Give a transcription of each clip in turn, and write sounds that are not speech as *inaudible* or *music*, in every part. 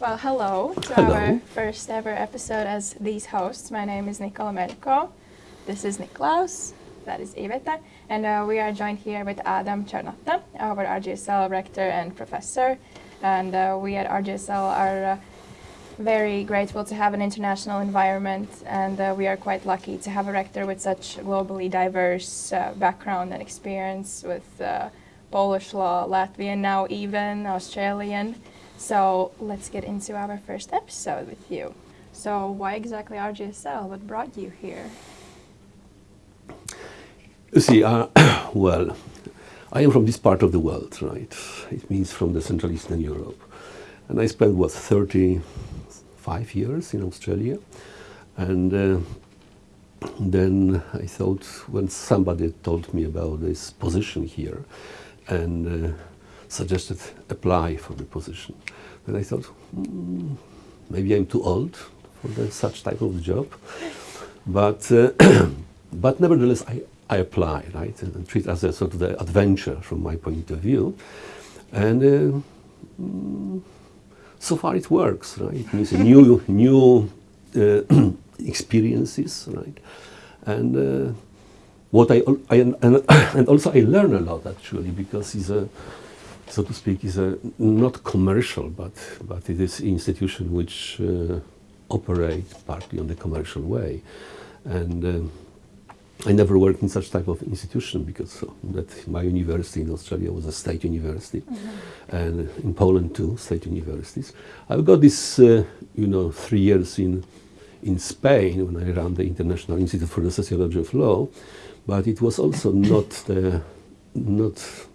Well, hello to Hello. our first ever episode as these hosts. My name is Nicola Merko. This is Niklaus. That is Iveta. And uh, we are joined here with Adam Czarnota, our RGSL rector and professor. And uh, we at RGSL are uh, very grateful to have an international environment. And uh, we are quite lucky to have a rector with such globally diverse uh, background and experience with uh, Polish law, Latvian, now even Australian. So let's get into our first episode with you. So why exactly RGSL? What brought you here? You see, uh, *coughs* well, I am from this part of the world, right? It means from the Central Eastern Europe. And I spent, what, 35 years in Australia. And uh, then I thought, when somebody told me about this position here and uh, suggested apply for the position, then I thought, hmm, maybe I'm too old for the, such type of job. But, uh, *clears throat* but nevertheless, I, I apply, right, and, and treat as a sort of the adventure from my point of view. And uh, mm, so far it works, right? It means new, new uh, *clears throat* experiences, right? And uh, what I, I and, *coughs* and also I learn a lot actually because it's a, so to speak, is a not commercial, but but it is institution which uh, operate partly on the commercial way, and. um I never worked in such type of institution because that my university in Australia was a state university, and in Poland too, state universities. I've got this, uh, you know, three years in in Spain when I ran the International Institute for the Sociology of Law, but it was also not the not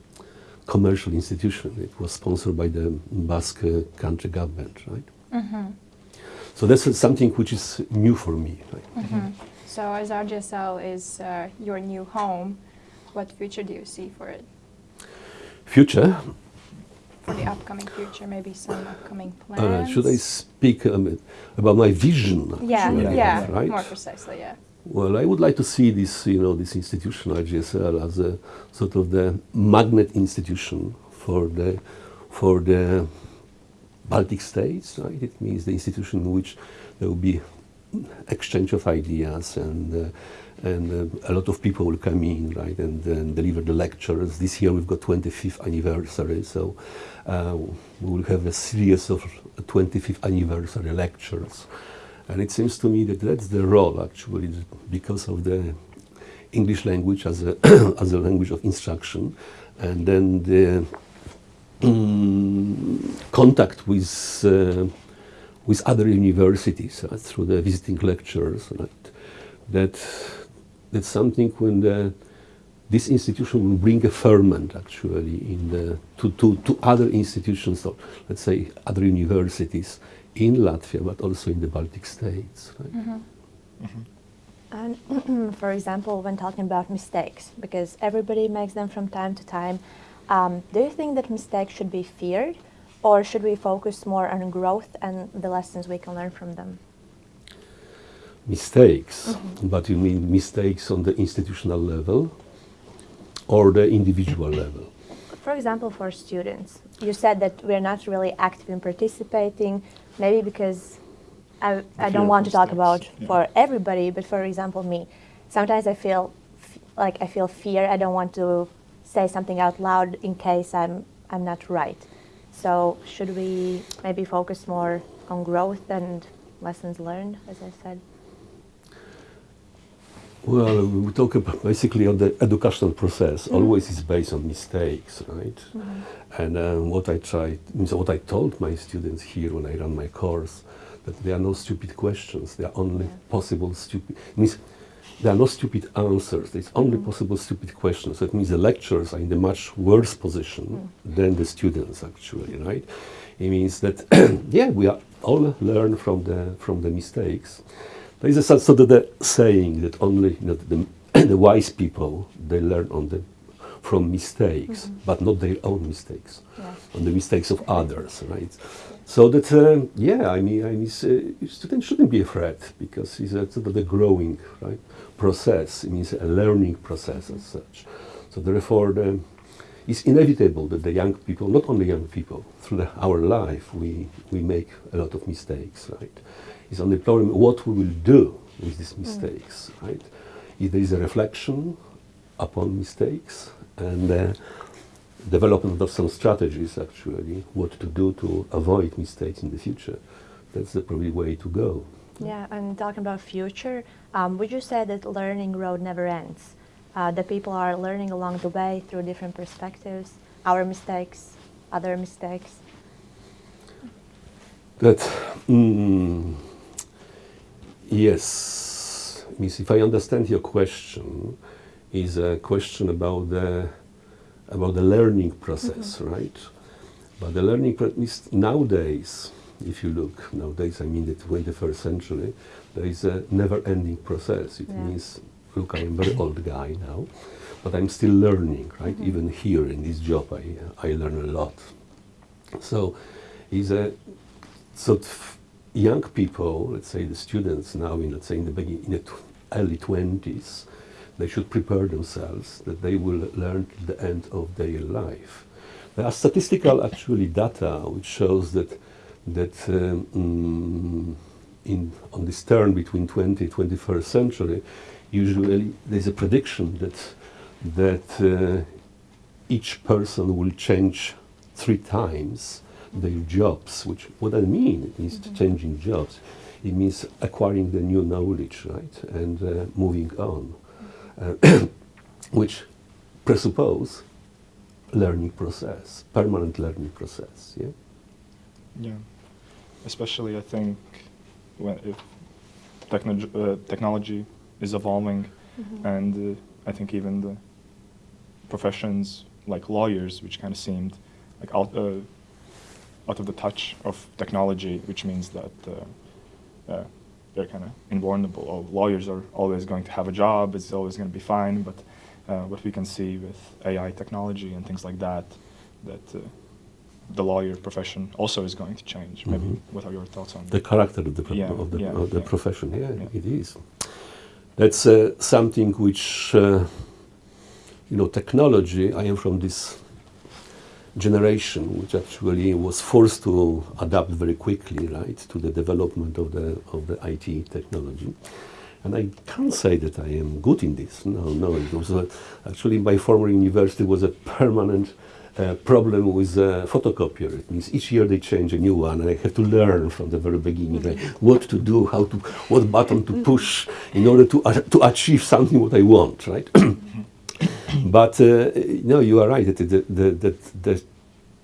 commercial institution. It was sponsored by the Basque uh, country government, right? So that's uh, something which is new for me. Right? So as RGSL is uh, your new home, what future do you see for it? Future, For the upcoming future, maybe some upcoming Uh, plans? should I speak um, about my vision? Yeah, yeah, Right. more precisely, yeah. Well, I would like to see this, you know, this institution IGSL as a sort of the magnet institution for the for the Baltic states. Right? It means the institution in which there will be exchange of ideas and. Uh, and uh, a lot of people will come in, right, and, and deliver the lectures. This year we've got 25th anniversary, so uh, we will have a series of 25th anniversary lectures. And it seems to me that that's the role, actually, because of the English language as a, *coughs* as a language of instruction, and then the mm, contact with, uh, with other universities uh, through the visiting lectures. Right? That, that's something when the, this institution will bring a ferment actually in the, to, to, to other institutions, or let's say other universities in Latvia, but also in the Baltic states. Right? Mm-hmm. Mm-hmm. And *clears throat* for example, when talking about mistakes, because everybody makes them from time to time, um, do you think that mistakes should be feared, or should we focus more on growth and the lessons we can learn from them? Mistakes, mm-hmm. but you mean mistakes on the institutional level or the individual *clears throat* level? For example, for students, you said that we're not really active in participating, maybe because I, I don't want to talk mistakes, about yeah. for everybody, but for example, me. Sometimes I feel f- like I feel fear. I don't want to say something out loud in case I'm I'm not right. So should we maybe focus more on growth and lessons learned, as I said? Well, we talk about *laughs* basically on the educational process. Mm-hmm. Always is based on mistakes, right? Mm-hmm. And um, what I tried, means what I told my students here when I ran my course, that there are no stupid questions. There are only possible stupid. Means there are no stupid answers. There's only mm-hmm. possible stupid questions. That means the lecturers are in a much worse position mm. than the students actually, right? It means that *clears throat* yeah, we are all learn from the from the mistakes. There is a sort sort of the saying that only you know, the, *clears throat* the wise people they learn on the from mistakes, but not their own mistakes, Yeah. on the mistakes of others, right? So that uh, yeah, I mean, I mean, uh, students shouldn't be afraid because it's a sort of the growing right process. It means a learning process as such. So therefore, the, it's inevitable that the young people, not only young people, through the, our life, we, we make a lot of mistakes, right? It's only problem what we will do with these mistakes, right? If there is a reflection upon mistakes and uh, development of some strategies, actually, what to do to avoid mistakes in the future, that's the probably way to go. Yeah, and talking about future, um, would you say that learning road never ends? Uh, that people are learning along the way through different perspectives, our mistakes, other mistakes. That mm, yes, means if I understand your question, is a question about the about the learning process, mm-hmm. right? But the learning process nowadays, if you look nowadays, I mean the 21st century, there is a never-ending process. It Yeah. means, look, I am a very old guy now, but I'm still learning, right? Mm-hmm. Even here in this job, I I learn a lot. So, is a so young people, let's say the students now in let's say in the begin, in the early twenties, they should prepare themselves that they will learn till the end of their life. There are statistical actually data which shows that that um, mm, in on this turn between 20 21st century, usually there's a prediction that that uh, each person will change three times their jobs. Which what I mean it means changing jobs. It means acquiring the new knowledge, right, and uh, moving on, uh, *coughs* which presuppose learning process, permanent learning process. Yeah. Yeah, especially I think when if technology uh, technology is evolving, and uh, I think even the professions like lawyers, which kind of seemed like out uh, out of the touch of technology, which means that uh, uh, they're kind of invulnerable. Oh, lawyers are always going to have a job; it's always going to be fine. But uh, what we can see with AI technology and things like that, that uh, the lawyer profession also is going to change. Maybe Mhm. what are your thoughts on the character of the, Yeah, of the, yeah, of the yeah. profession. Yeah, Yeah. it is. That's uh, something which, uh, you know, technology. I am from this generation which actually was forced to adapt very quickly, right, to the development of the of the IT technology. And I can't say that I am good in this. No, no. It was uh, actually my former university was a permanent uh, problem with a photocopier. It means each year they change a new one, and I have to learn from the very beginning like, what to do, how to, what button to push in order to uh, to achieve something what I want, right? *clears throat* *coughs* but uh, no, you are right. That the, the, the, the,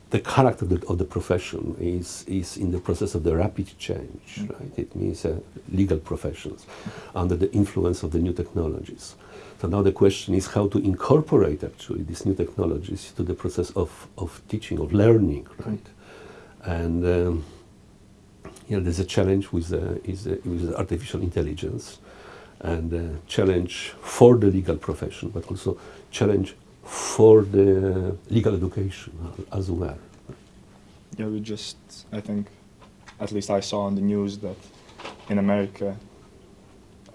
the character of the, of the profession is, is in the process of the rapid change, right? It means uh, legal professions under the influence of the new technologies. So now the question is how to incorporate actually these new technologies to the process of, of teaching, of learning, right? And um, you know, there's a challenge with, uh, is, uh, with artificial intelligence and uh, challenge for the legal profession, but also challenge for the legal education as well. Yeah, we just, I think, at least I saw on the news that in America,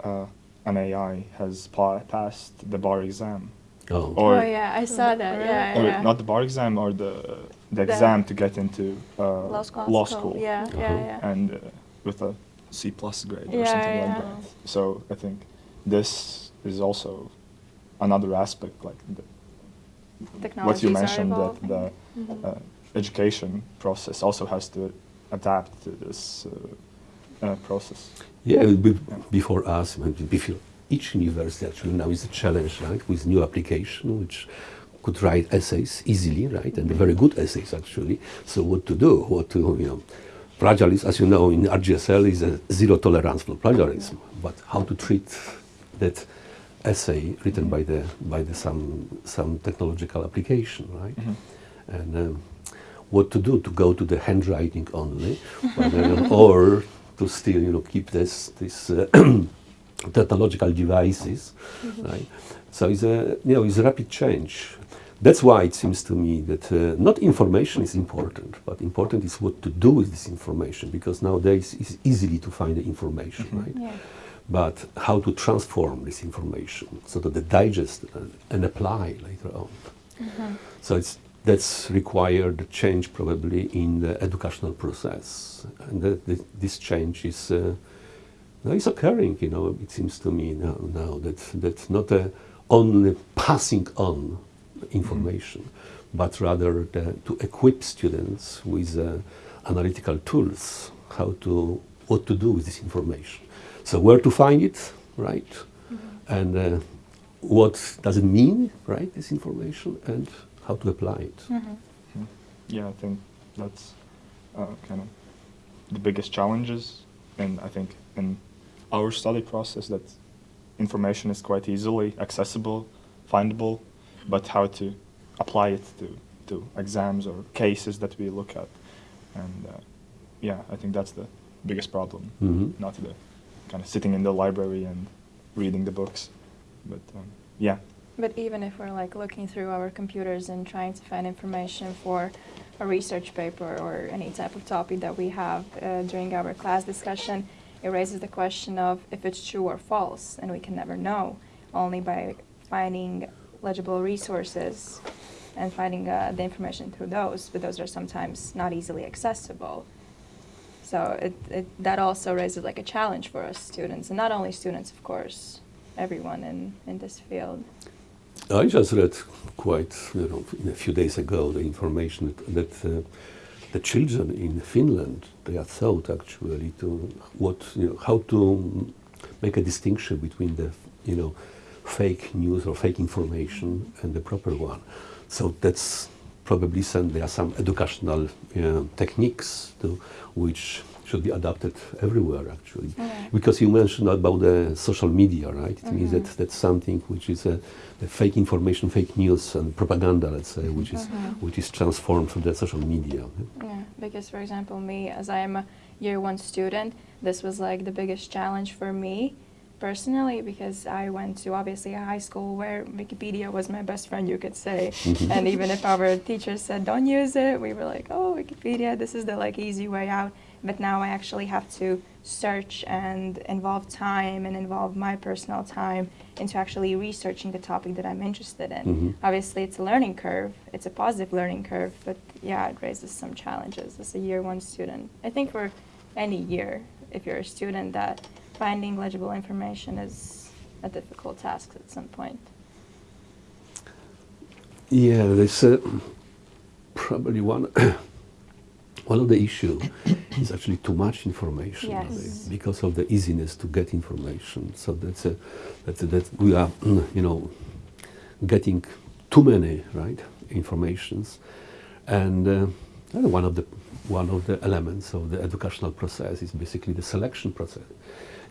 uh, an AI has pa- passed the bar exam. Oh, Or, oh yeah, I saw that. Yeah, or yeah. not the bar exam, or the, the The- exam to get into uh, Law school. law school. Yeah, Uh-huh. yeah, yeah. And uh, with a C plus grade or something yeah. like that. So I think this is also another aspect, like the, what you mentioned, that evolving. the Mhm. uh, education process also has to adapt to this uh, uh, process. Yeah, be- before us, before each university actually now is a challenge, right, with new application which could write essays easily, right, and very good essays actually. So what to do? What to you know? Plagiarism, as you know, in RGSL is a zero tolerance for plagiarism. But how to treat that essay written by the by the some some technological application, right? and um, what to do to go to the handwriting only, but, uh, *laughs* or to still you know keep this this uh, *clears throat* technological devices, right? So it's a you know it's a rapid change. That's why it seems to me that uh, not information is important, but important is what to do with this information because nowadays it's easily to find the information, right? Yeah. But how to transform this information so that they digest uh, and apply later on. So it's that's required a change probably in the educational process, and that, that this change is uh, now is occurring. You know, it seems to me now, now that that's not a only passing on information, but rather the, to equip students with uh, analytical tools, how to what to do with this information. So where to find it, right, and uh, what does it mean, right, this information, and how to apply it. Yeah, I think that's uh, kind of the biggest challenges, and I think in our study process that information is quite easily accessible, findable, but how to apply it to, to exams or cases that we look at, and uh, yeah, I think that's the biggest problem, Mhm. not the kind of sitting in the library and reading the books, but um, yeah, But even if we're like looking through our computers and trying to find information for a research paper or any type of topic that we have uh, during our class discussion, it raises the question of if it's true or false, and we can never know. Only by finding legible resources and finding uh, the information through those. But those are sometimes not easily accessible. So it, it, that also raises like a challenge for us students, and not only students, of course, everyone in, in this field. I just read quite, you know, a few days ago the information that, that uh, the children in Finland they are taught actually to what you know how to make a distinction between the you know fake news or fake information and the proper one. So that's probably some there are some educational uh, techniques to which should be adapted everywhere actually. Because you mentioned about the social media right? It means that mm-hmm. that's something which is a, the fake information fake news and propaganda let's say which is mm-hmm. which is transformed through the social media. Yeah, because for example, me, as I am a year one student, this was like the biggest challenge for me personally because I went to obviously a high school where Wikipedia was my best friend, you could say. and even if our *laughs* teachers said don't use it, we were like, oh, Wikipedia, this is the like easy way out. But now I actually have to search and involve time and involve my personal time into actually researching the topic that I'm interested in. Mhm. Obviously, it's a learning curve. It's a positive learning curve, but yeah, it raises some challenges as a year one student. I think for any year, if you're a student, that finding legible information is a difficult task at some point. yeah there's uh, probably one *coughs* one of the issue *coughs* is actually too much information Yes. because of the easiness to get information so that's a, that's a, that we are *clears throat* you know getting too many right informations and uh, one of the one of the elements of the educational process is basically the selection process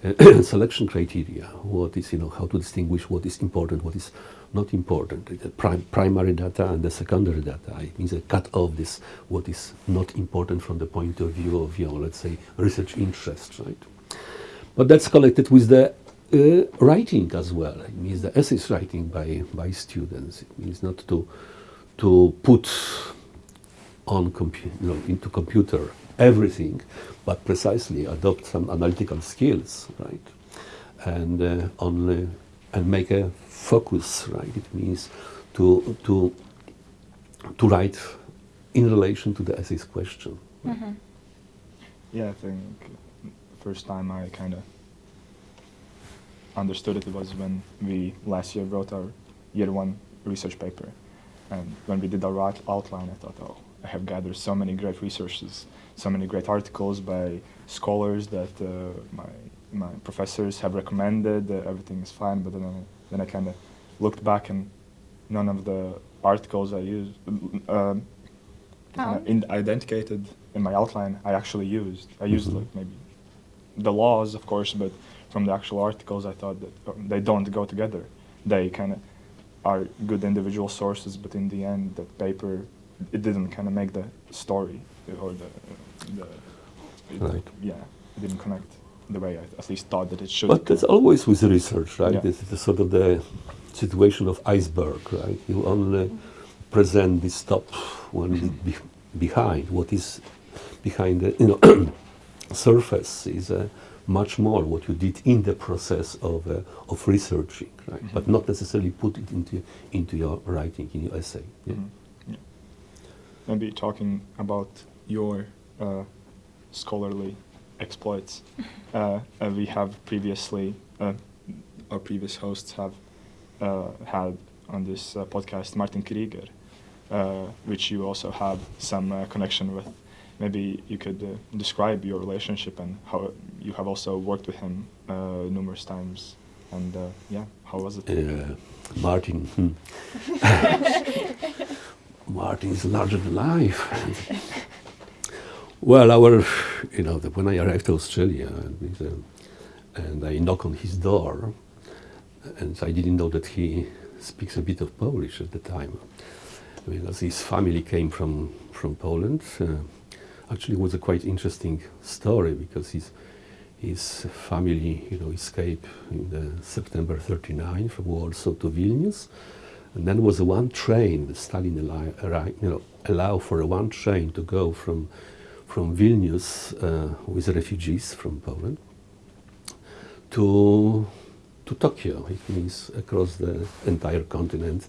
*clears throat* selection criteria what is you know how to distinguish what is important what is not important the prim- primary data and the secondary data it means a cut off this what is not important from the point of view of you know let's say research interest right but that's collected with the uh, writing as well. It means the essays writing by, by students. It means not to, to put on compu- you know, into computer everything, but precisely adopt some analytical skills, right? And uh, only and make a focus, right? It means to to to write in relation to the essay's question. Yeah, I think first time I kind of understood it was when we last year wrote our year one research paper, and when we did our outline, I thought, oh, I have gathered so many great resources, so many great articles by scholars that uh, my my professors have recommended. Uh, everything is fine, but then I, then I kind of looked back and none of the articles I used. Um, Oh. in, identified in my outline I actually used. I used Mhm. like maybe the laws, of course, but from the actual articles, I thought that uh, they don't go together. They kind of are good individual sources, but in the end, that paper it didn't kind of make the story or the, the it- Right. yeah, it didn't connect the way I at least thought that it should. But that's always with research, right? Yeah. This is the sort of the situation of iceberg, right? You only present this top is be- behind. What is behind the you know *clears throat* surface is uh, much more what you did in the process of, uh, of researching, right? Mhm. But not necessarily put it into, into your writing, in your essay. Yeah. Mhm. Yeah. Maybe talking about your uh, scholarly exploits, *laughs* uh, uh, we have previously, uh, our previous hosts have uh, had on this uh, podcast Martin Krygier, uh, which you also have some uh, connection with. Maybe you could uh, describe your relationship and how you have also worked with him uh, numerous times. And uh, yeah, how was it? Uh, Martin. Hmm. *laughs* *laughs* Martin is larger than life. Well, our, you know, when I arrived to Australia, and, and I knock on his door, and I didn't know that he speaks a bit of Polish at the time, because his family came from from Poland. Uh, actually, it was a quite interesting story because his his family, you know, escaped in September 39 from Warsaw to Vilnius, and then was one train. Stalin allow, you know, allow for a one train to go from from Vilnius uh, with refugees from Poland to to Tokyo. It means across the entire continent,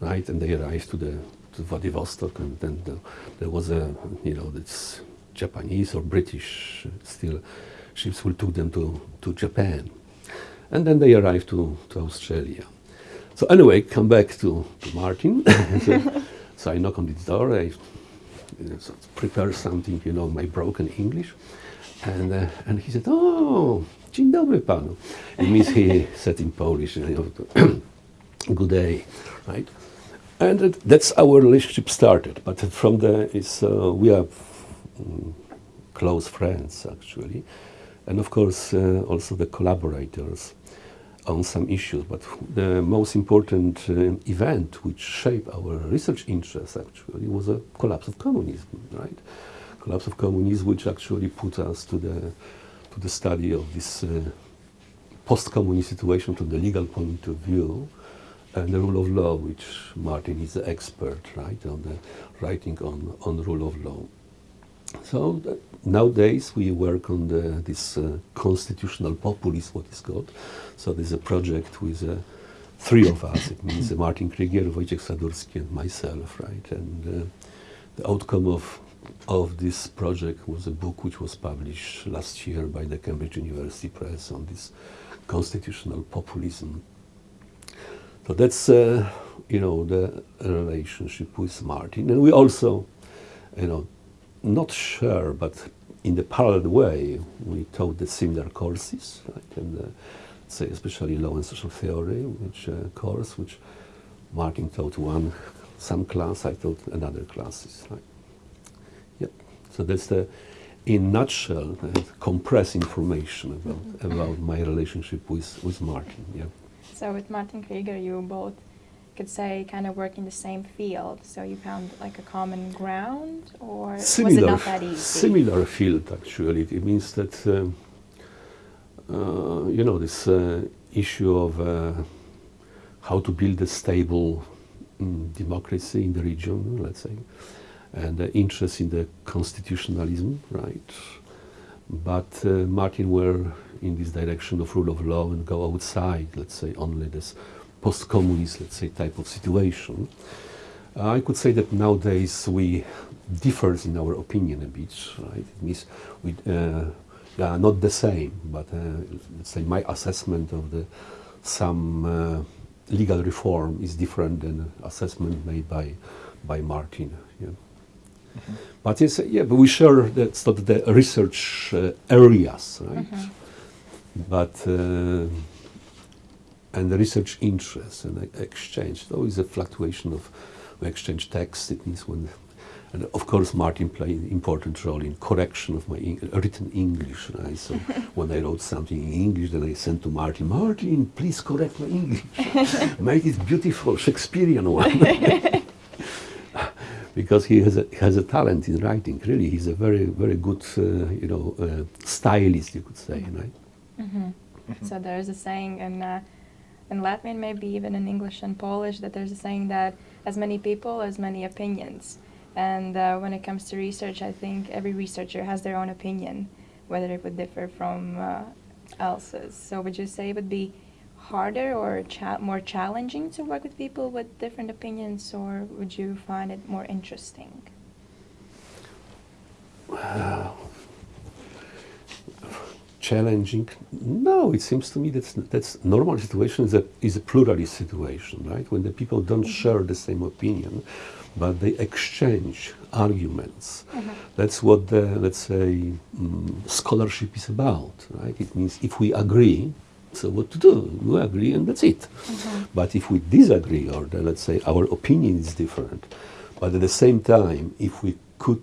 right? And they arrived to the to Vladivostok, and then the, there was a you know this Japanese or British still ships will took them to to Japan, and then they arrived to to Australia. So anyway, come back to, to Martin. *laughs* so, so I knock on his door. I prepare something, you know, my broken English, and uh, and he said, "Oh, dzień dobry panu." It means he *laughs* said in Polish, you know, *clears throat* "Good day," right? And it, that's our relationship started. But from there is uh, we are mm, close friends actually, and of course uh, also the collaborators on some issues. But the most important uh, event which shaped our research interests actually was a collapse of communism, right? Collapse of communism, which actually put us to the to the study of this uh, post-communist situation from the legal point of view, and the rule of law, which Martin is an expert, right, on the writing on on rule of law. So that nowadays we work on the, this uh, constitutional populism, what is called. So there's a project with uh, three of us. It means uh, Martin Krygier, Wojciech Sadurski, and myself, right? And uh, the outcome of of this project was a book which was published last year by the Cambridge University Press on this constitutional populism. So that's uh, you know the relationship with Martin, and we also, you know, not sure, but in the parallel way, we taught the similar courses, right? And uh, say especially law and social theory, which uh, course which Martin taught one some class, I taught another classes, right? Yep. So that's the, in nutshell, uh, compressed information about about my relationship with with Martin. Yeah. So with Martin Krygier, you both could say kind of work in the same field. So you found like a common ground, or was it similar, not that easy? similar field actually. It means that um, uh, you know this uh, issue of uh, how to build a stable mm, democracy in the region, let's say, and the interest in the constitutionalism, right? But uh, Martin were in this direction of rule of law and go outside, let's say, only this post-communist, let's say, type of situation. Uh, I could say that nowadays we differs in our opinion a bit, right? It means we uh, yeah, not the same, but uh, let's say my assessment of the some uh, legal reform is different than assessment made by by Martin. Yeah. But yes, yeah, but we share that sort of the research uh, areas, right? Mhm. But uh, and the research interests and exchange. There is a fluctuation of exchange text. It means when, and of course Martin played an important role in correction of my Eng- written English. Right? So *laughs* when I wrote something in English, then I sent to Martin. Martin, please correct my English. *laughs* Make it beautiful Shakespearean one. *laughs* because he has a, has a talent in writing. Really, he's a very very good uh, you know uh, stylist, you could say, right? hmm So there's a saying in uh, in Latvian, maybe even in English and Polish, that there's a saying that as many people, as many opinions. And uh, when it comes to research, I think every researcher has their own opinion. whether it would differ from uh, else's. So would you say it would be harder or cha- more challenging to work with people with different opinions, or would you find it more interesting? Challenging. No, it seems to me that's that's normal situation is a is a pluralist situation, right? When the people don't mm-hmm. share the same opinion, but they exchange arguments. Mm-hmm. That's what the let's say mm, scholarship is about, right? It means if we agree, so what to do? We agree, and that's it. Mm-hmm. But if we disagree, or the, let's say our opinion is different, but at the same time, if we could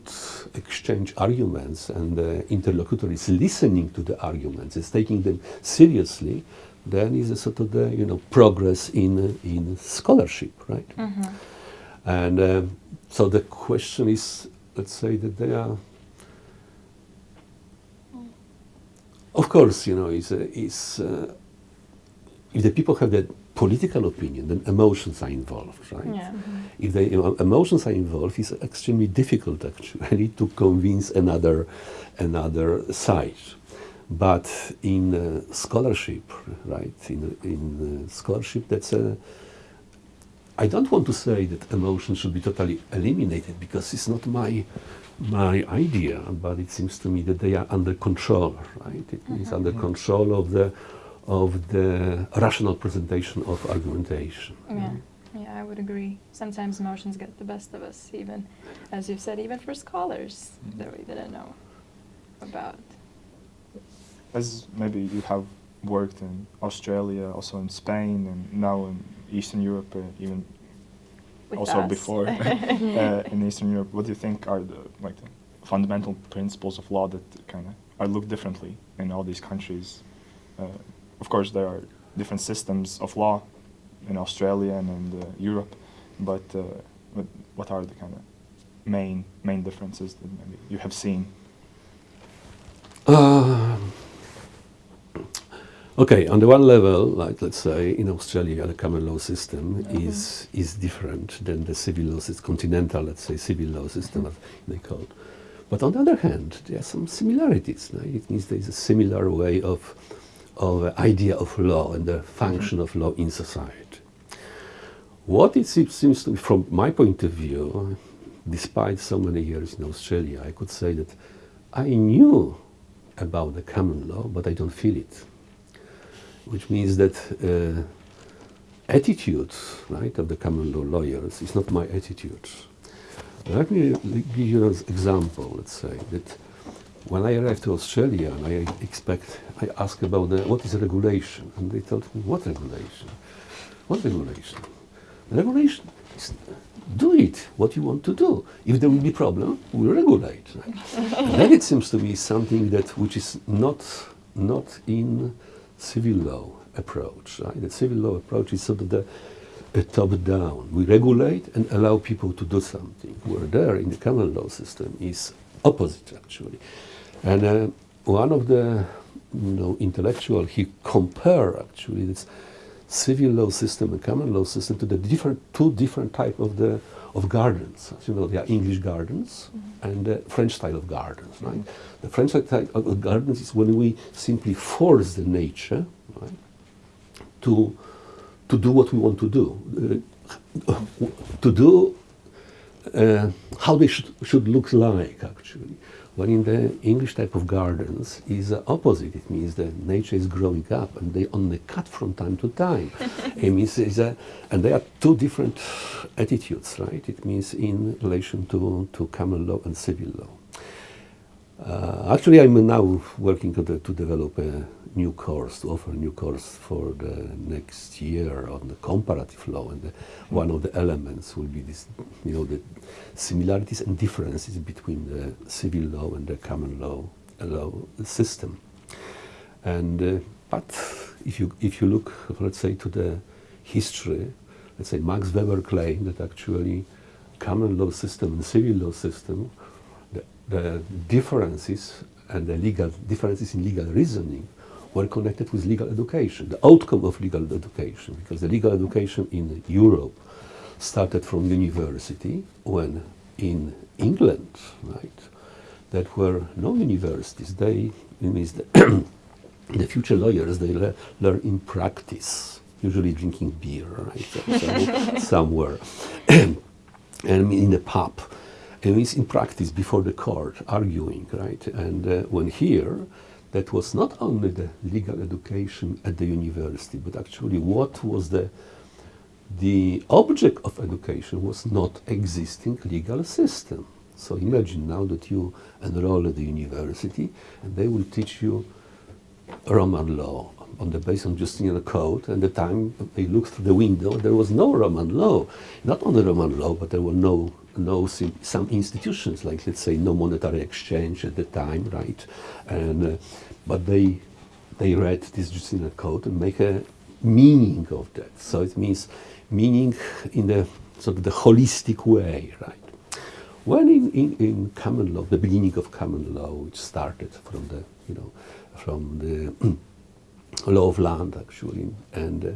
exchange arguments and the interlocutor is listening to the arguments, is taking them seriously, then is a sort of the you know progress in in scholarship, right? And um, so the question is, let's say that they are. Of course, you know, is uh, is uh, if the people have that political opinion, then emotions are involved, right? Yeah. If the you know, emotions are involved, it's extremely difficult actually to convince another another side. But in uh, scholarship, right? In in uh, scholarship, that's a I don't want to say that emotion should be totally eliminated because it's not my my idea, but it seems to me that they are under control, right? It is under control of the of the rational presentation of argumentation. Yeah, yeah, I would agree. Sometimes emotions get the best of us, even as you've said, even for scholars that we didn't know about. As maybe you have worked in Australia, also in Spain, and now in Eastern Europe, uh, even With also us. before *laughs* uh, in Eastern Europe. What do you think are the like the fundamental principles of law that kind of are looked differently in all these countries? Uh, of course, there are different systems of law in Australia and in uh, Europe, but uh, what, what are the kind of main main differences that maybe you have seen? Um, okay, on the one level, like let's say in Australia, the common law system is is different than the civil law system, continental, let's say, civil law system, as they call. it. But on the other hand, there are some similarities. Right? It means there is a similar way of of uh, idea of law and the function of law in society. What it seems, to be, from my point of view, despite so many years in Australia, I could say that I knew about the common law, but I don't feel it. Which means that uh, attitude, right, of the common law lawyers is not my attitude. Let me give you an example. Let's say that when I arrived to Australia and I expect, I asked about the, what is regulation, and they told me what regulation, what regulation. Regulation is do it what you want to do. If there will be problem, we'll regulate. Then it seems to be something that which is not not in civil law approach. Right? The civil law approach is sort of the a top down. We regulate and allow people to do something. Where there in the common law system is opposite actually. And uh, one of the you know, intellectual he compare actually this civil law system and common law system to the different two different type of the of gardens. As you know, there are English gardens and the French style of gardens. Right? The French style of gardens is when we simply force the nature right, to to do what we want to do, uh, to do uh, how they should, should look like actually. When in the English type of gardens is the opposite. It means that nature is growing up and they only cut from time to time. *laughs* it means is a, and there are two different attitudes, right? It means in relation to, to common law and civil law. Uh, actually, I'm now working to, de- to develop a new course, to offer a new course for the next year on the comparative law, and the, one of the elements will be this, you know, the similarities and differences between the civil law and the common law law system. And uh, but if you if you look, let's say, to the history, let's say Max Weber claimed that actually common law system and civil law system the, differences and the legal differences in legal reasoning were connected with legal education, the outcome of legal education, because the legal education in Europe started from university when in England, right, that were no universities. They means the, *coughs* the future lawyers they le- learn in practice, usually drinking beer, right, so- *laughs* so- somewhere, *coughs* and in a pub. It means in practice before the court, arguing, right? And uh, when here, that was not only the legal education at the university, but actually what was the the object of education was not existing legal system. So imagine now that you enroll at the university and they will teach you Roman law on the basis of Justinian Code. And the time they looked through the window, there was no Roman law. Not only Roman law, but there were no, no sim- some institutions, like let's say no monetary exchange at the time, right? And uh, but they they read this Justinian Code and make a meaning of that. So it means meaning in the sort of the holistic way, right? When in, in, in common law, the beginning of common law, which started from the, you know, from the *clears throat* law of land actually, and uh,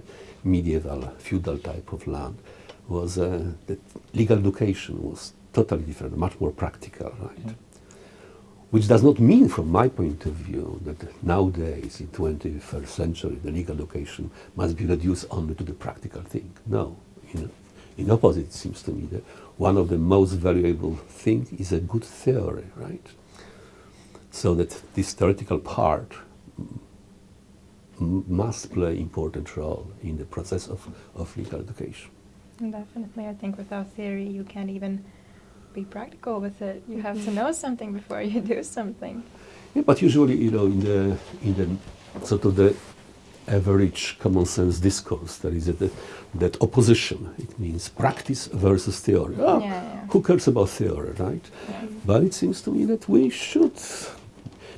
medieval feudal type of land, was uh, that legal education was totally different, much more practical, right? Which does not mean, from my point of view, that nowadays, in 21st century, the legal education must be reduced only to the practical thing. No. In, in opposite, it seems to me that one of the most valuable thing is a good theory, right? So that this theoretical part m- must play important role in the process of, of legal education. Definitely, I think without theory, you can't even be practical with it. You have to know something before you do something. Yeah, but usually, you know, in the in the sort of the average common sense discourse, there is a, that, that opposition. It means practice versus theory. Ah, Yeah, yeah. Who cares about theory, right? Yeah. But it seems to me that we should,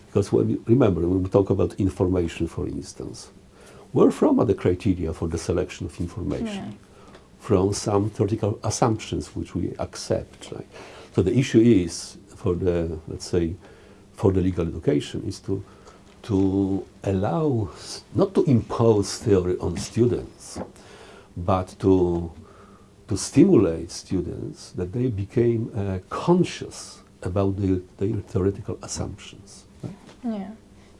because when we, remember when we talk about information, for instance, where from are the criteria for the selection of information? From some theoretical assumptions which we accept, right? So the issue is for the let's say for the legal education is to to allow not to impose theory on students, but to to stimulate students that they became uh, conscious about their, their theoretical assumptions. right? Yeah.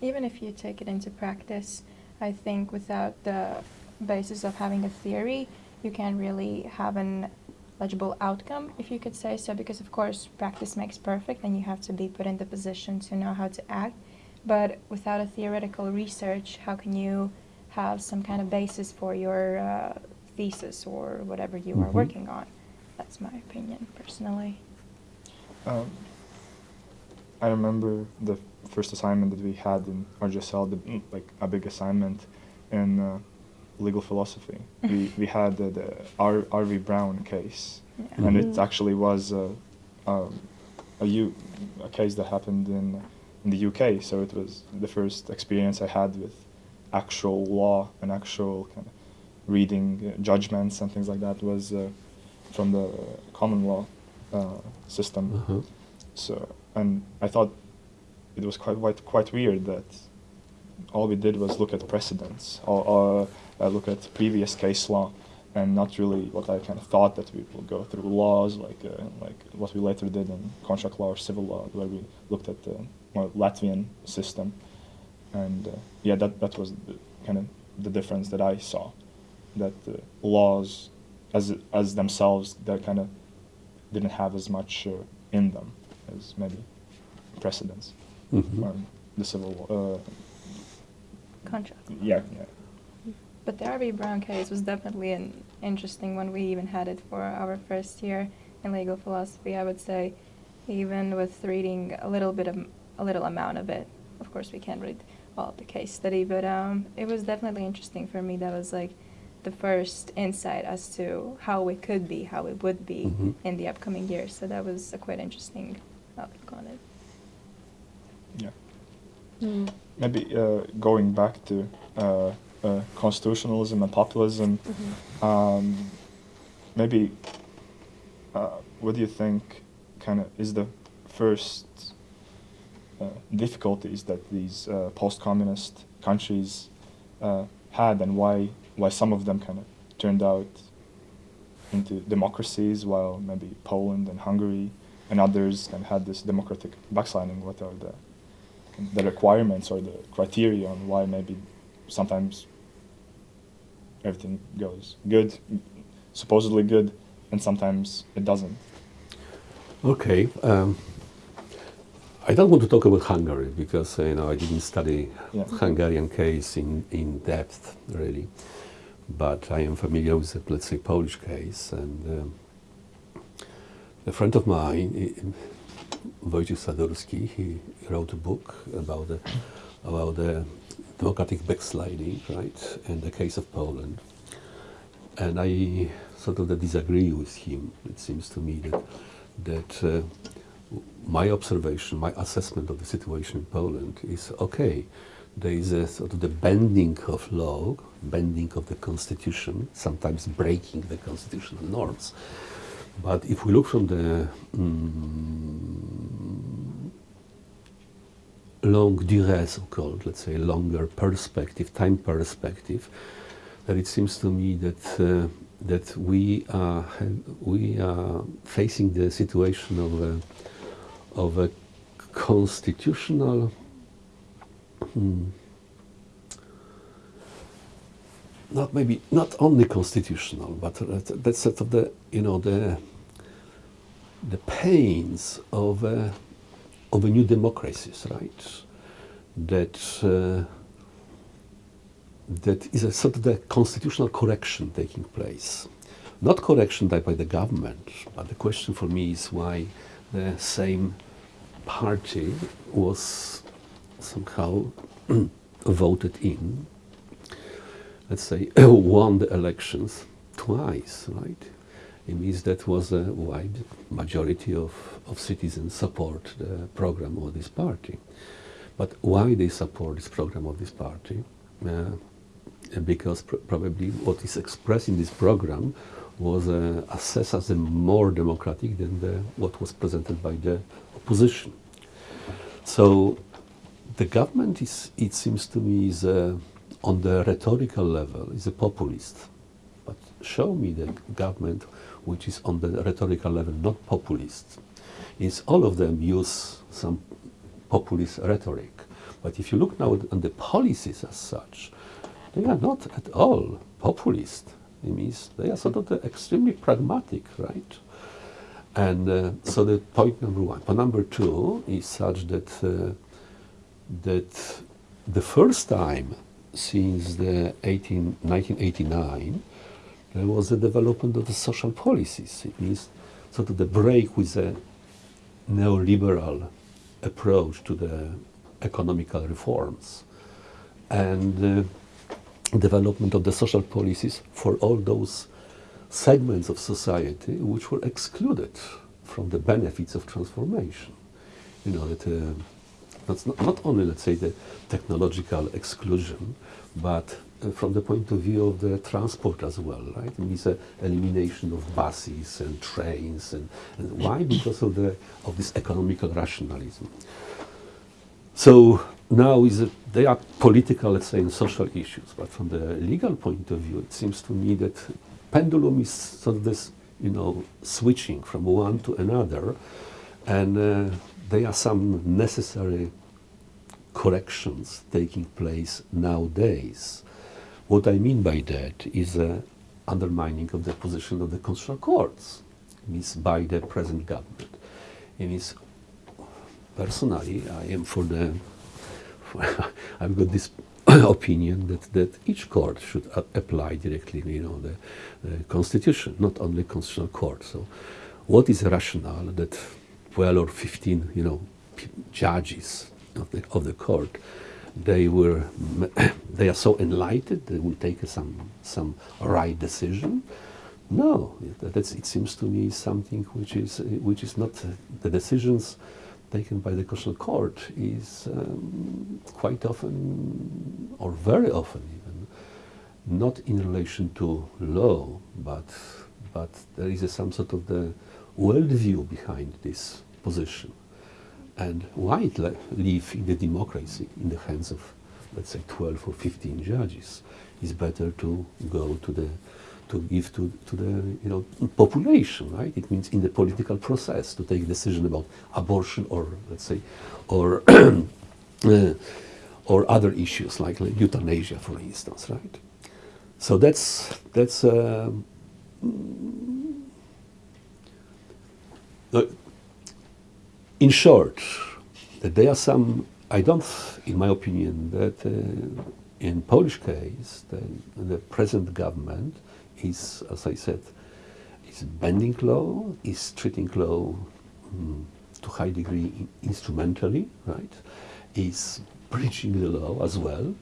Even if you take it into practice, I think without the basis of having a theory, you can't really have an legible outcome, if you could say so, because of course practice makes perfect and you have to be put in the position to know how to act. But without a theoretical research, how can you have some kind of basis for your uh, thesis or whatever you are Mhm. working on? That's my opinion, personally. Um, I remember the first assignment that we had in RGSL, the, mm, like a big assignment and uh, legal philosophy. *laughs* we, we had the, the R, R.V. Brown case, Yeah. and it Mhm. actually was uh, um, a, U, a case that happened in, in the UK. So it was the first experience I had with actual law and actual kind of reading uh, judgments and things like that was uh, from the common law uh, system. Uh-huh. So, and I thought it was quite quite, quite weird that all we did was look at precedents or, or uh, look at previous case law, and not really what I kind of thought that we would go through laws like uh, like what we later did in contract law or civil law, where we looked at the more Latvian system, and uh, yeah, that that was the, kind of the difference that I saw, that uh, laws, as as themselves, they kind of didn't have as much uh, in them as maybe precedents Mhm. or the civil law. Uh, Contract. yeah, yeah. But the R.V. Brown case was definitely an interesting one. We even had it for our first year in legal philosophy. I would say, even with reading a little bit of a little amount of it. Of course, we can't read all of the case study, but um, it was definitely interesting for me. That was like the first insight as to how we could be, how we would be Mhm. in the upcoming years. So that was a quite interesting outlook on it. Yeah. Mm. Maybe uh, going back to uh, uh, constitutionalism and populism, Mhm. um, maybe uh, what do you think kind of is the first uh, difficulties that these uh, post-communist countries uh, had and why why some of them kind of turned out into democracies while maybe Poland and Hungary and others have had this democratic backsliding. What are the the requirements or the criteria on why maybe sometimes everything goes good, supposedly good, and sometimes it doesn't. Okay. Um, I don't want to talk about Hungary because uh, you know I didn't study Yeah. Hungarian case in, in depth really, but I am familiar with the let's say Polish case and um, a friend of mine, Wojciech Sadurski, he wrote a book about the about the democratic backsliding, right, and the case of Poland. And I sort of disagree with him. It seems to me that that uh, my observation, my assessment of the situation in Poland is okay. There is a sort of the bending of law, bending of the constitution, sometimes breaking the constitutional norms. But if we look from the mm, longue durée, so-called, let's say, longer perspective, time perspective, that it seems to me that uh, that we are we are facing the situation of a, of a constitutional hmm, not maybe not only constitutional, but that's sort of the you know the the pains of of a new democracies, right? That uh, that is a sort of the constitutional correction taking place, not correction by, by the government, but the question for me is why the same party was somehow *clears throat* voted in let's say, *clears throat* won the elections twice, right? It means that was a wide majority of, of citizens support the program of this party. But why they support this program of this party? Uh, because pr- probably what is expressed in this program was uh, assessed as more democratic than the, what was presented by the opposition. So the government is, it seems to me, is uh, on the rhetorical level is a populist. But show me the government which is on the rhetorical level not populist. Is all of them use some populist rhetoric. But if you look now on the policies as such, they are not at all populist. It means they are sort of extremely pragmatic, right? And uh, so the point number one. Point number two is such that uh, that the first time since the 18, 1989 there was a development of the social policies. It means sort of the break with the neoliberal approach to the economical reforms and uh, development of the social policies for all those segments of society which were excluded from the benefits of transformation. You know, that uh, that's not, not only, let's say, the technological exclusion, but from the point of view of the transport as well, right? It means uh, elimination of buses and trains, and, and why? Because of the of this economical rationalism. So now is a, they are political, let's say, and social issues, but from the legal point of view, it seems to me that pendulum is sort of this, you know, switching from one to another, and uh, there are some necessary corrections taking place nowadays. What I mean by that is a undermining of the position of the constitutional courts, means by the present government. It means personally, I am for the. *laughs* I've got this *coughs* opinion that, that each court should apply directly, you know, the, the constitution, not only constitutional court. So, what is rational that 12 or 15, you know, judges of the, of the court, they were, *coughs* they are so enlightened, they will take some, some right decision. No, that's, it seems to me something which is, which is not the decisions taken by the constitutional court is um, quite often, or very often even, not in relation to law, but, but there is a, some sort of the worldview behind this position. And why it le- leave in the democracy in the hands of, let's say, 12 or 15 judges? It's better to go to the to give to, to the you know population, right? It means in the political process to take a decision about abortion or let's say or *clears throat* uh, or other issues like, euthanasia, for instance, right? So that's that's. Uh, uh, in short, that there are some. I don't, in my opinion, that uh, in Polish case, the, the present government is, as I said, is bending law, is treating law mm, to high degree in- instrumentally, right? Is breaching the law as well,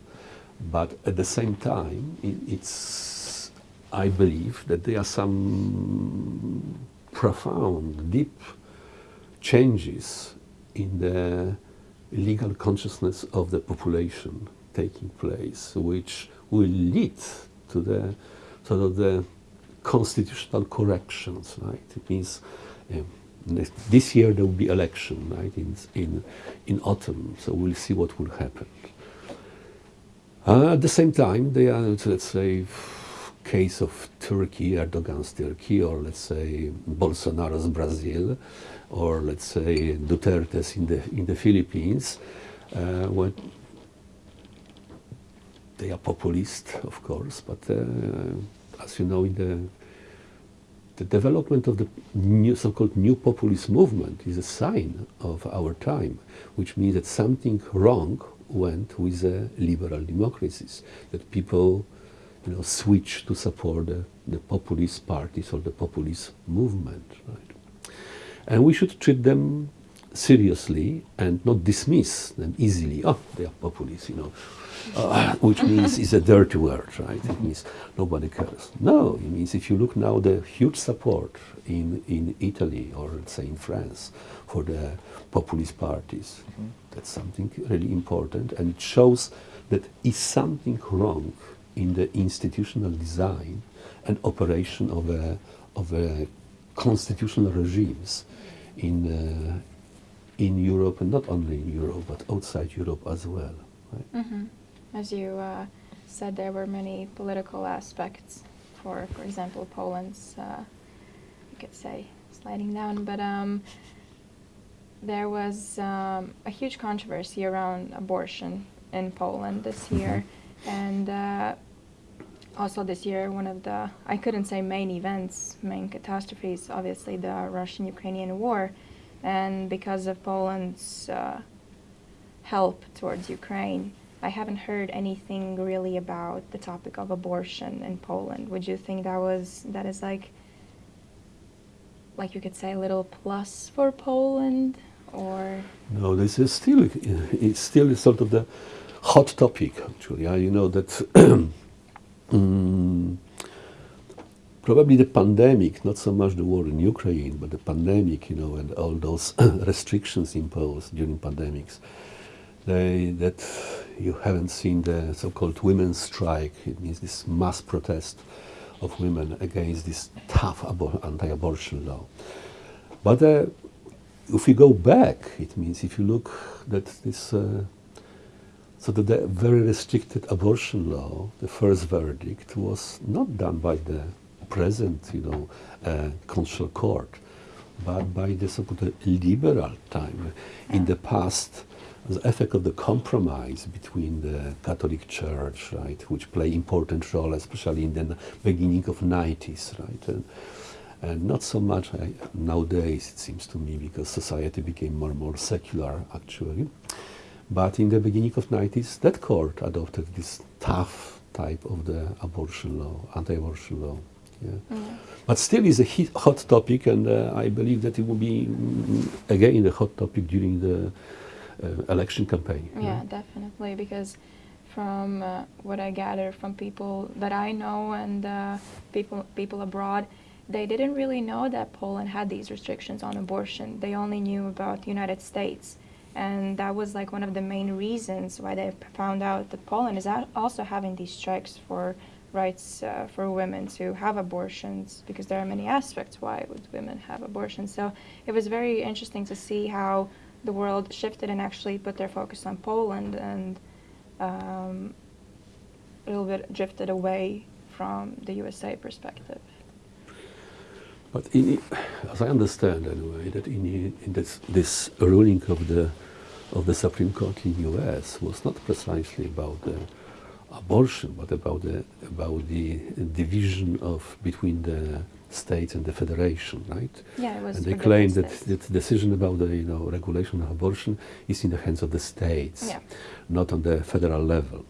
but at the same time, it, it's. I believe that there are some profound, deep changes in the legal consciousness of the population taking place, which will lead to the sort of the constitutional corrections, right? It means um, this year there will be election, right? In in in autumn, so we'll see what will happen. Uh, at the same time, they are, let's say, case of Turkey, Erdogan's Turkey, or let's say Bolsonaro's Brazil, or let's say Duterte's in the in the Philippines, uh, when they are populist, of course, but uh, as you know, in the the development of the new, so-called new populist movement is a sign of our time, which means that something wrong went with the liberal democracies, that people you know, switch to support the, the populist parties or the populist movement. Right? And we should treat them seriously and not dismiss them easily. Oh, they are populists, you know, uh, which means it's a dirty word, right? It means nobody cares. No, it means if you look now, the huge support in, in Italy or let's say in France for the populist parties, that's something really important and it shows that is something wrong in the institutional design and operation of a, of a constitutional regimes in, uh, in Europe and not only in Europe but outside Europe as well. Right? hmm As you uh, said, there were many political aspects for, for example, Poland's, uh, you could say, sliding down. But um, there was um, a huge controversy around abortion in Poland this year, and uh, also this year, one of the I couldn't say main events, main catastrophes, obviously the Russian-Ukrainian war, and because of Poland's uh, help towards Ukraine. I haven't heard anything really about the topic of abortion in Poland. Would you think that was that is like like you could say a little plus for Poland or No, this is still it's still sort of the hot topic actually. You know that *clears throat* mm, probably the pandemic, not so much the war in Ukraine, but the pandemic, you know, and all those *coughs* restrictions imposed during pandemics. They, that you haven't seen the so-called women's strike. It means this mass protest of women against this tough abor- anti-abortion law. But uh, if we go back, it means if you look that this, uh, so the very restricted abortion law, the first verdict was not done by the present, you know, uh, court, but by the so-called liberal time. In the past, the effect of the compromise between the Catholic Church, right, which play important role, especially in the beginning of 90s, right, and, and not so much uh, nowadays, it seems to me, because society became more and more secular, actually. But in the beginning of 90s, that court adopted this tough type of the abortion law, anti-abortion law. Yeah. But still is a hit, hot topic, and uh, I believe that it will be mm, again a hot topic during the uh, election campaign. yeah, definitely because from uh, what I gather from people that I know and uh, people people abroad, they didn't really know that Poland had these restrictions on abortion. They only knew about the United States. And that was like one of the main reasons why they found out that Poland is also having these strikes for rights uh, for women to have abortions because there are many aspects why would women have abortions. So it was very interesting to see how the world shifted and actually put their focus on Poland and um, a little bit drifted away from the USA perspective. But in, as I understand, anyway, that in, in this, this ruling of the of the Supreme Court in the U.S. was not precisely about the abortion, but about the about the division of between the states and the federation, right? Yeah, it was And they claim that the decision about the you know regulation of abortion is in the hands of the states, Yeah. not on the federal level.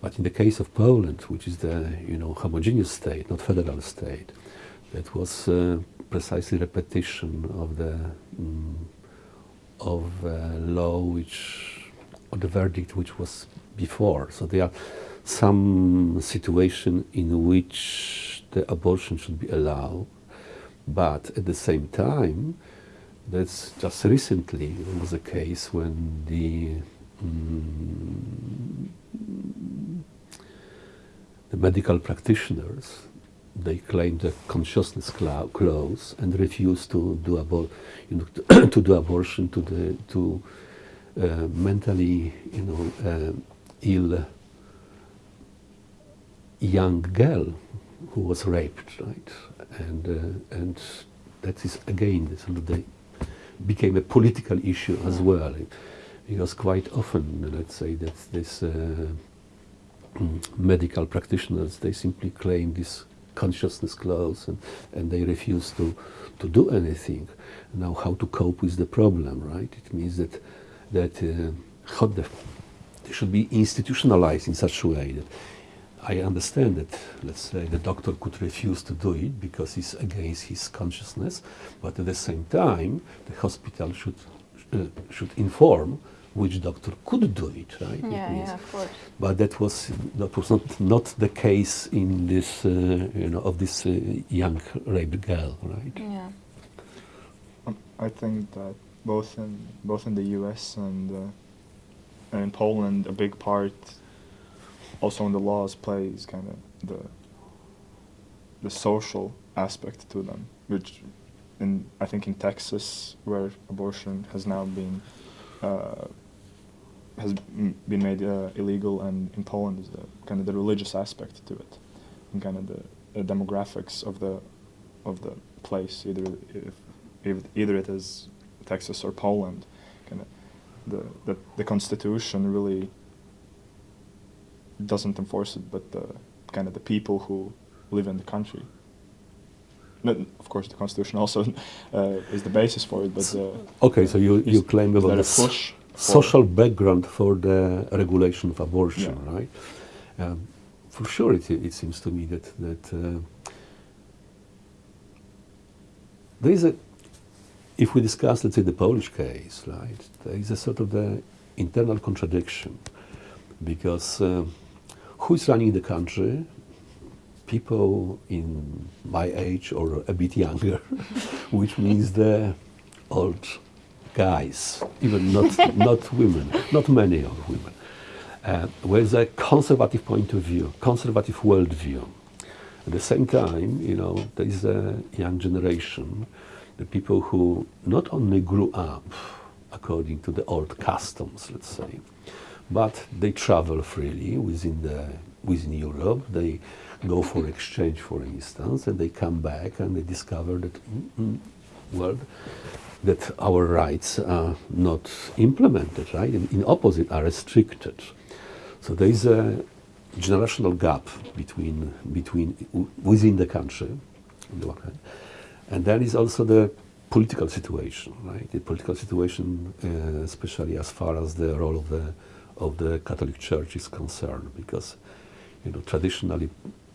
But in the case of Poland, which is the you know homogeneous state, not federal state, that was uh, precisely repetition of the mm, of uh, law which or the verdict which was before. So there are some situation in which the abortion should be allowed, but at the same time, that's just recently there was a case when the mm, the medical practitioners they claim the consciousness cla- clause and refuse to do abor- you know, *coughs* to, do abortion to the to uh, mentally you know uh, ill young girl who was raped right? And uh, and that is again this sort of the became a political issue as well because quite often let's say that this uh, mm, medical practitioners they simply claim this consciousness clause and, and they refuse to, to do anything. Now how to cope with the problem right? It means that that uh, how the, they should be institutionalized in such a way that I understand that let's say the doctor could refuse to do it because it's against his consciousness but at the same time the hospital should uh, should inform which doctor could do it right It Yeah, means- yeah, of course. but that was that was not not the case in this uh, you know of this uh, young raped girl right Yeah. Um, I think that both in both in the U.S. and uh, and in Poland, a big part, also in the laws, plays kind of the the social aspect to them, which, in I think in Texas, where abortion has now been uh, has been made uh, illegal, and in Poland is the kind of the religious aspect to it, and kind of the, demographics of the of the place, either if, if either it is Texas or Poland, kind of the, the the Constitution really doesn't enforce it, but the kind of the people who live in the country. But of course, the Constitution *laughs* also uh, is the basis for it, but uh, okay so you you claim about the push social background for the regulation of abortion Yeah. right um, for sure it, it seems to me that that uh, there is a if we discuss let's say the Polish case right there is a sort of the internal contradiction because uh, who is running the country people in my age or a bit younger, *laughs* which means the old guys, even not, *laughs* not women, not many of women, uh, with a conservative point of view, conservative worldview. At the same time, you know, there is a young generation, the people who not only grew up according to the old customs, let's say, but they travel freely within the within Europe. They go for exchange, for instance, and they come back and they discover that mm, mm, well, that our rights are not implemented, right? And in opposite, are restricted. So there is a generational gap between between within the country, on the one hand, and also the political situation, right? The political situation, uh, especially as far as the role of the of the Catholic Church is concerned, because you know traditionally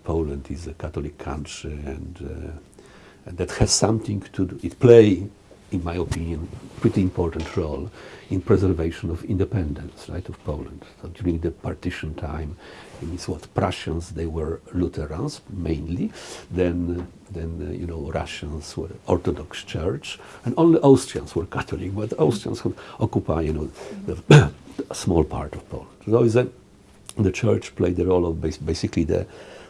Poland is a Catholic country, and uh, and that has something to do. It play, in my opinion, pretty important role in preservation of independence, right, of Poland. So during the partition time, it means what Prussians they were Lutherans mainly, then then uh, you know Russians were Orthodox Church, and only Austrians were Catholic, but Austrians would occupy you know the, a *coughs* small part of Poland. So that the church played the role of bas- basically the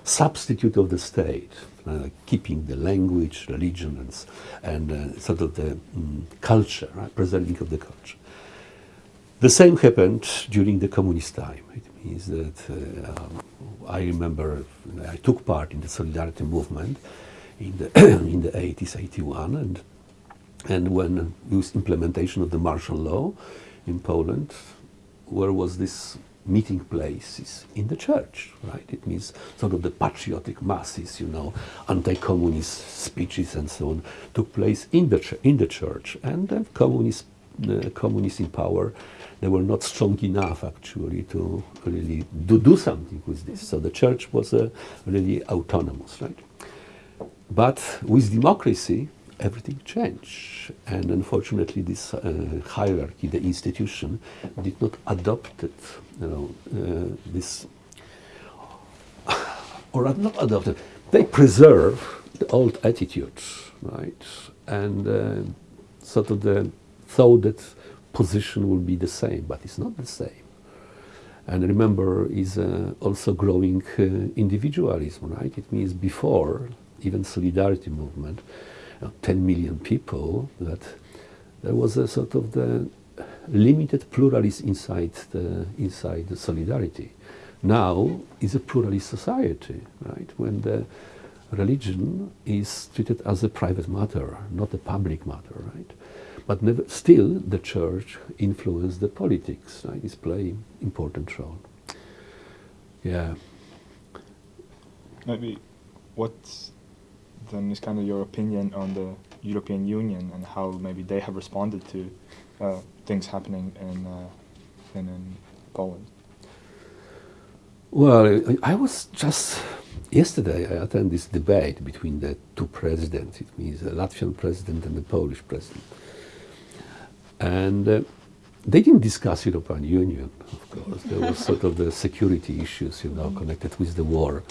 substitute of the state, uh, keeping the language, religion, and, and uh, sort of the mm, culture, right, preserving of the culture. The same happened during the communist time. It means that uh, I remember I took part in the solidarity movement in the *clears throat* in the 80s, 81, and and when was implementation of the martial law in Poland, where was this meeting places in the church, right? It means sort of the patriotic masses, you know, anti-communist speeches and so on took place in the in the church, and the communists, the communists in power, they were not strong enough actually to really do, do something with this. So the church was uh, really autonomous, right? But with democracy, everything changed. And unfortunately, this uh, hierarchy, the institution, did not adopt it, you know, uh, this, *laughs* or not adopt it. They preserve the old attitudes, right? And uh, sort of the thought that position will be the same, but it's not the same. And remember, is uh, also growing uh, individualism, right? It means before even solidarity movement, 10 million people, that there was a sort of the limited pluralism inside the inside the solidarity. Now is a pluralist society, right? When the religion is treated as a private matter, not a public matter, right? But never, still, the church influences the politics, right? It's playing important role. Yeah. Maybe what then it's kind of your opinion on the European Union and how maybe they have responded to uh, things happening in, uh, in, in Poland? Well, I was just yesterday. I attended this debate between the two presidents. It means the Latvian president and the Polish president, and uh, they didn't discuss European Union. Of course, there was sort of the security issues, you know, connected with the war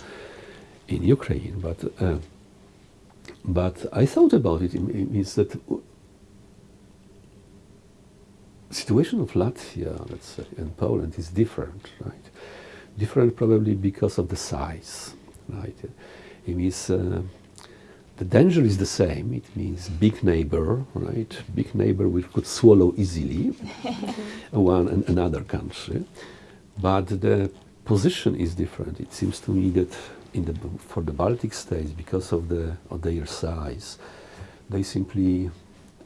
in Ukraine. But uh, but I thought about it. It means that situation of Latvia, let's say, and Poland is different, right? Different probably because of the size, right? It means uh, the danger is the same. It means big neighbor, right? Big neighbor which could swallow easily *laughs* one and another country, but the position is different. It seems to me that in the for the Baltic states, because of the of their size, they simply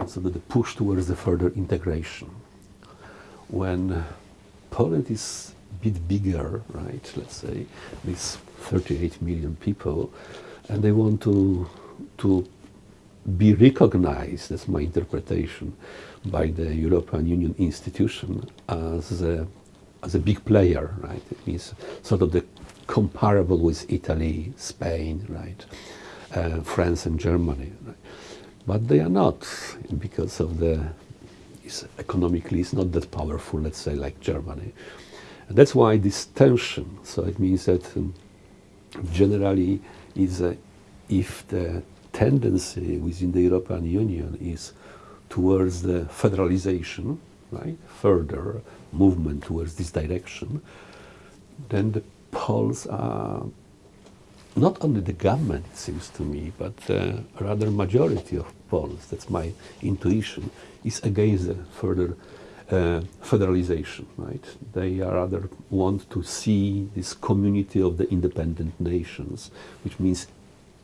sort the push towards the further integration. When Poland is a bit bigger, right? Let's say with 38 million people, and they want to to be recognized, that's my interpretation, by the European Union institution as a, as a big player, right? It means sort of the comparable with Italy, Spain, right? Uh, France and Germany, right? But they are not because of the it's economically it's not that powerful, let's say, like Germany. And that's why this tension. So it means that um, generally is uh, if the tendency within the European Union is towards the federalization, right, further movement towards this direction, then the Poles are not only the government, it seems to me, but uh, rather majority of Poles, that's my intuition, is against the further uh, federalization, right? They rather want to see this community of the independent nations, which means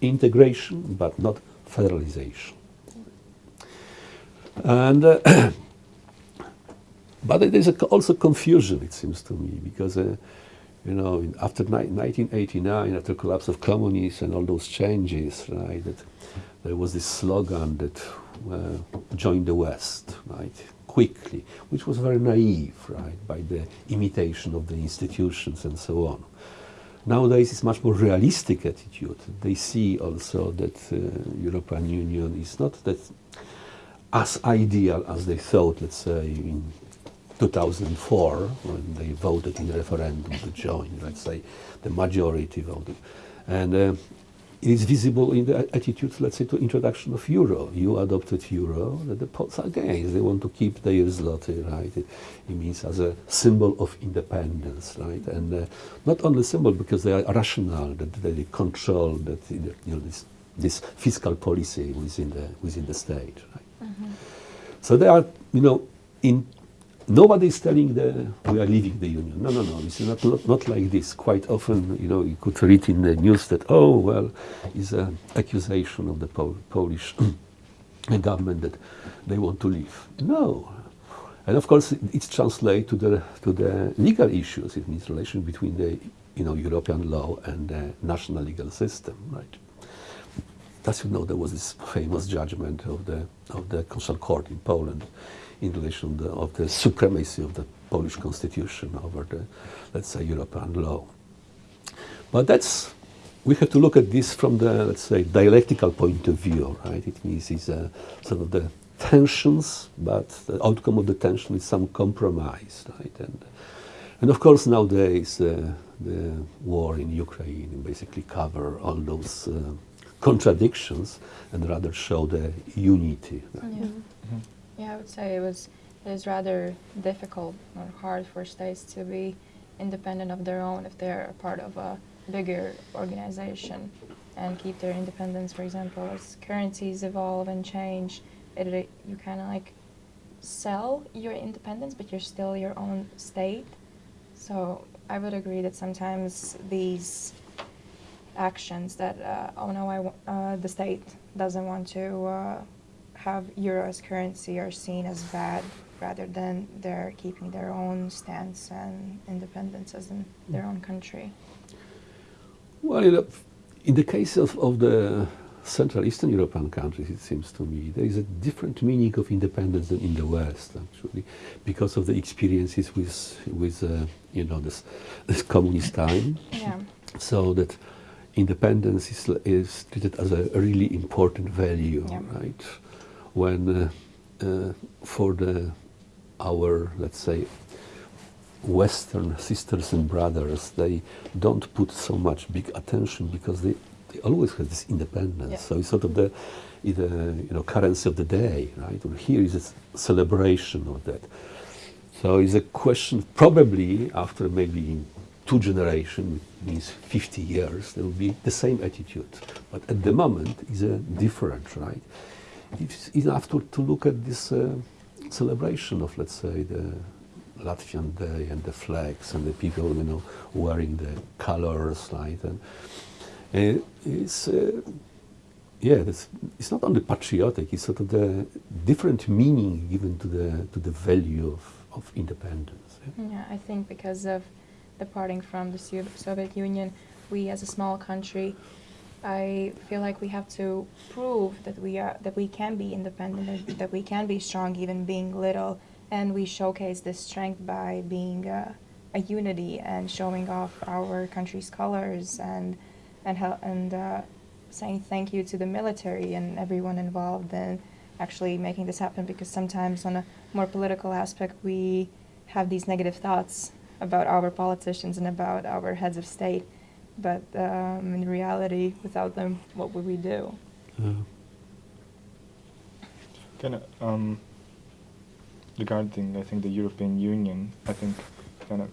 integration but not federalization. And uh, *coughs* but there is also confusion, it seems to me, because uh, you know after 1989, after collapse of communism and all those changes, right, that there was this slogan that uh, join the West, right, quickly, which was very naive, right, by the imitation of the institutions and so on. Nowadays, it's much more realistic attitude. They see also that uh, European Union is not that as ideal as they thought, let's say, in 2004 when they voted in the referendum to join, let's say, the majority voted. And uh, it is visible in the attitudes, let's say, to introduction of euro. You adopted euro, that the Poles are against. They want to keep their zloty, right? It, it means as a symbol of independence, right? And uh, not only symbol because they are rational, that they control that you know this, this fiscal policy within the within the state, right? So they are, you know, in nobody is telling the we are leaving the union. No, no, no. It's not, not like this. Quite often, you know, you could read in the news that oh well, is an accusation of the Pol- Polish *clears throat* government that they want to leave. No. And of course, it's translated to the to the legal issues. It means relation between the you know European law and the national legal system, right? As you know, there was this famous judgment of the of the Constitutional Court in Poland in relation the, of the supremacy of the Polish constitution over the, let's say, European law. But that's we have to look at this from the let's say dialectical point of view, right? It means it's uh, sort of the tensions, but the outcome of the tension is some compromise, right? And and of course nowadays uh, the war in Ukraine basically cover all those uh, contradictions and rather show the unity. Right? Yeah. Yeah, I would say it was it is rather difficult or hard for states to be independent of their own if they're a part of a bigger organization and keep their independence. For example, as currencies evolve and change, it, it you kind of like sell your independence, but you're still your own state. So I would agree that sometimes these actions that uh, oh no, I uh, the state doesn't want to uh, have euro as currency are seen as bad, rather than they're keeping their own stance and independence as in their own country. Well, in, the- in the case of, of the Central Eastern European countries, it seems to me, there is a different meaning of independence than in the West, actually, because of the experiences with, with uh, you know, this, this communist time. Yeah. So that independence is, is treated as a really important value, Yeah. right? When uh, uh, for the our let's say Western sisters and brothers, they don't put so much big attention because they, they always have this independence. Yeah. So it's sort of the, the you know currency of the day, right? And here is a celebration of that. So it's a question. Probably after maybe two generations, means 50 years, there will be the same attitude. But at the moment, is a different, right? It's enough to, to look at this uh, celebration of, let's say, the Latvian Day and the flags and the people, you know, wearing the colors, right? And, and it's, uh, yeah, it's, it's not only patriotic, it's sort of the different meaning given to the, to the value of, of independence. yeah. Yeah, I think because of departing from the Soviet Union, we as a small country, I feel like we have to prove that we are that we can be independent, that- we can be strong, even being little, and we showcase this strength by being uh, a unity and showing off our country's colors and and and uh, saying thank you to the military and everyone involved in actually making this happen. Because sometimes on a more political aspect, we have these negative thoughts about our politicians and about our heads of state. But um, in reality, without them, what would we do? Uh, Kind of um, regarding, I think, the European Union, I think kind of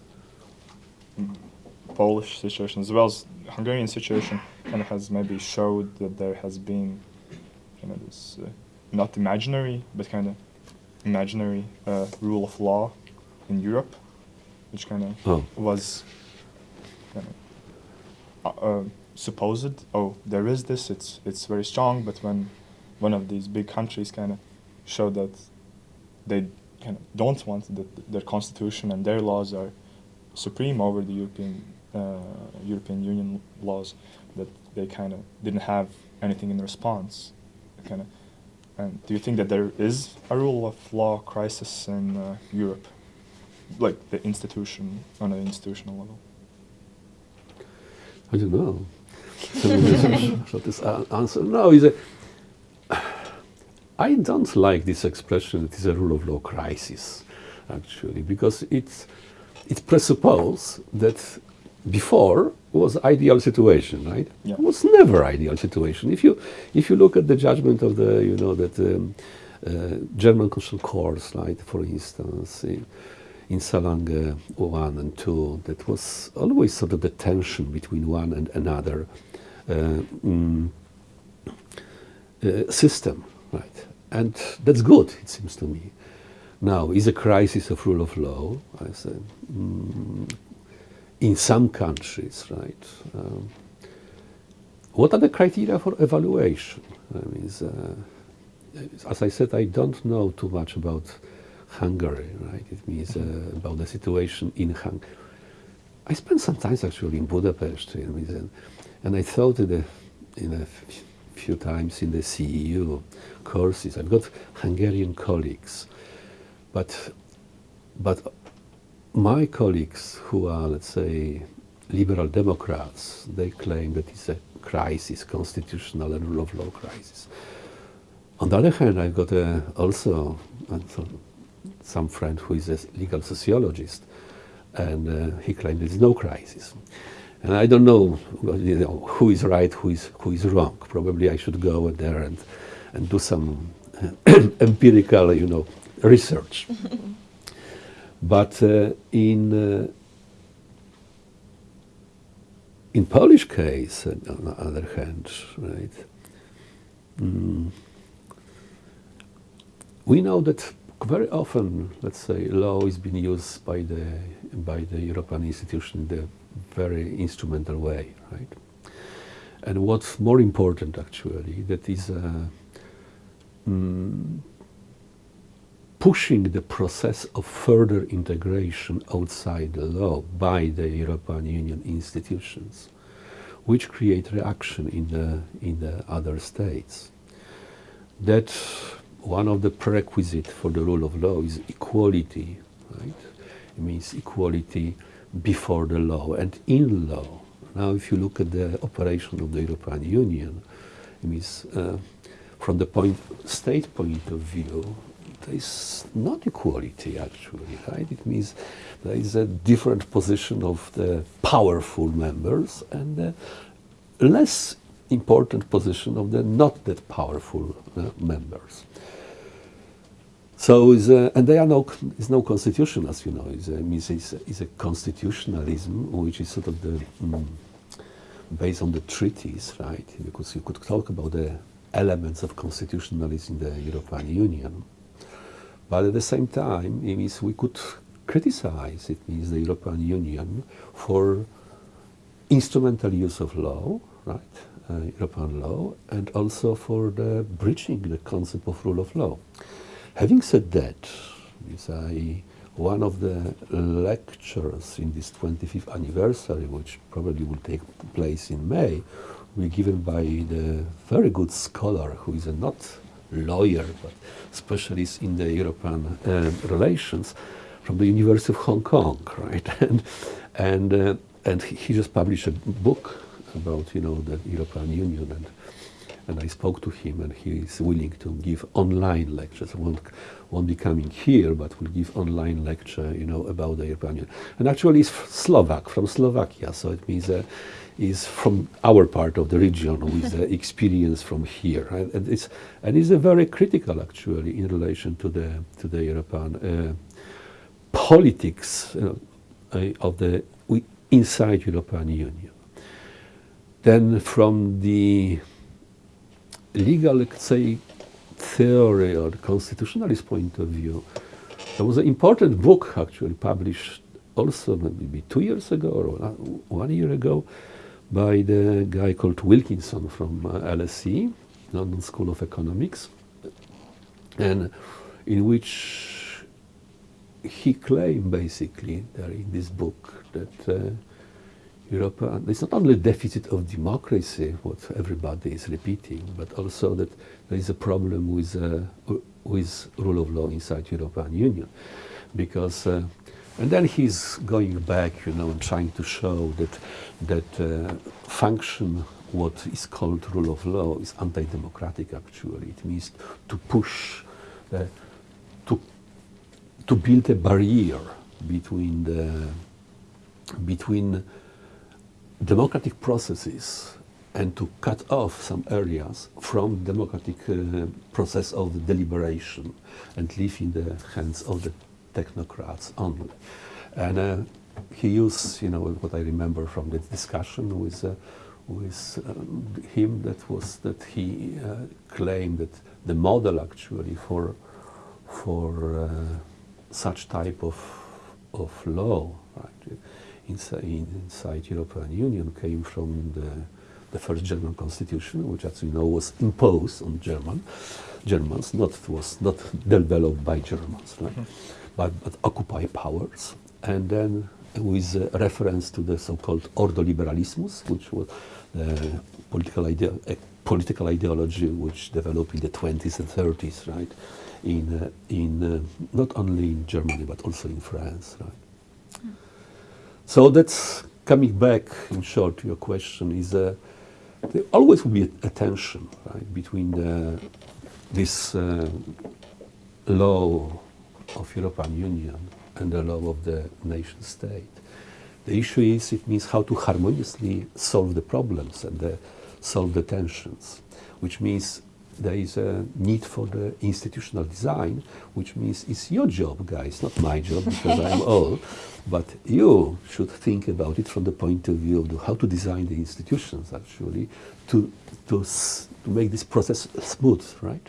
mm, Polish situation as well as Hungarian situation kind of has maybe showed that there has been kind of this uh, not imaginary but kind of imaginary uh, rule of law in Europe, which kind of Oh. was kind of uh, uh, supposed. Oh, there is this. It's it's very strong. But when one of these big countries kind of show that they kind of don't want that their constitution and their laws are supreme over the European uh, European Union laws, that they kind of didn't have anything in response. Kind of. And do you think that there is a rule of law crisis in uh, Europe, like the institution on an institutional level? I don't know. So this- so this a- answer. No, is a. I don't like this expression. It is a rule of law crisis, actually, because it's it presupposes that before was ideal situation, right? Yeah. It was never ideal situation. If you if you look at the judgment of the you know that um, uh, German constitutional courts, right, for instance. In, in Solange 1 and 2, that was always sort of the tension between one and another uh, mm, uh, system, right? And that's good, it seems to me. Now, is a crisis of rule of law? I said, mm, in some countries, right? Um, what are the criteria for evaluation? I mean, uh, as I said, I don't know too much about Hungary, right? It means uh, about the situation in Hungary. I spent some time actually in Budapest, I mean, and, and I thought in a, in a few times in the CEU courses. I've got Hungarian colleagues, but but my colleagues who are, let's say, liberal Democrats, they claim that it's a crisis, constitutional and rule of law crisis. On the other hand, I've got a, also uh, some friend who is a legal sociologist, and uh, he claims there's no crisis. And I don't know, you know, who is right, who is, who is wrong. Probably I should go there and, and do some *coughs* empirical, you know, research. *laughs* but uh, in uh, in Polish case, uh, on the other hand, right, mm, we know that very often, let's say, law is being used by the by the European institution in the very instrumental way, right? And what's more important, actually, that is uh, mm, pushing the process of further integration outside the law by the European Union institutions, which create reaction in the in the other states. That one of the prerequisites for the rule of law is equality, right? It means equality before the law and in law. Now, if you look at the operation of the European Union, it means uh, from the point, state point of view, there is not equality actually, right? It means there is a different position of the powerful members and the less important position of the not that powerful uh, members. So, a, and there are no, is no constitution, as you know. It's a, it's a, it's a constitutionalism, which is sort of the mm, based on the treaties, right? Because you could talk about the elements of constitutionalism in the European Union, but at the same time, it means we could criticize. It means the European Union for instrumental use of law, right? Uh, European law, and also for the breaching the concept of rule of law. Having said that, I, one of the lectures in this 25th anniversary, which probably will take place in May, will be given by the very good scholar who is a not lawyer but specialist in the European uh, relations from the University of Hong Kong, *laughs* right? and and uh, and he just published a book about you know the European Union and and I spoke to him, and he is willing to give online lectures. Won't, won't be coming here, but will give online lecture, you know, about the European Union. And actually, he's Slovak from Slovakia, so it means uh, he's from our part of the region with uh, *laughs* experience from here, and, and it's and it's a very critical actually in relation to the to the European uh, politics uh, of the inside European Union. Then from the legal, let's say, theory or constitutionalist point of view, there was an important book actually published also maybe two years ago or one year ago by the guy called Wilkinson from uh, LSE, London School of Economics, and in which he claimed basically in this book that uh, Europe, uh, it's not only deficit of democracy, what everybody is repeating, but also that there is a problem with, uh, with rule of law inside the European Union. Because, uh, and then he's going back, you know, and trying to show that, that uh, function, what is called rule of law, is anti-democratic actually. It means to push, uh, to, to build a barrier between the, between democratic processes and to cut off some areas from democratic uh, process of deliberation and leave in the hands of the technocrats only. And uh, he used, you know, what I remember from the discussion with, uh, with um, him, that was that he uh, claimed that the model actually for, for uh, such type of, of law right, inside, inside European Union came from the, the first German constitution, which as you know was imposed on German, Germans, not was not developed by Germans, right, but, but occupy powers. And then with uh, reference to the so-called Ordo Liberalismus, which was the political, idea, uh, political ideology which developed in the 20s and 30s, right? In, uh, in uh, not only in Germany but also in France, right? So that's coming back in short to your question is uh, there always will be a, tension right, between the, this uh, law of European Union and the law of the nation state. The issue is it means how to harmoniously solve the problems and the, solve the tensions, which means there is a need for the institutional design, which means it's your job, guys, not my job because I'm old, *laughs* but you should think about it from the point of view of the, how to design the institutions actually to, to, to make this process smooth, right?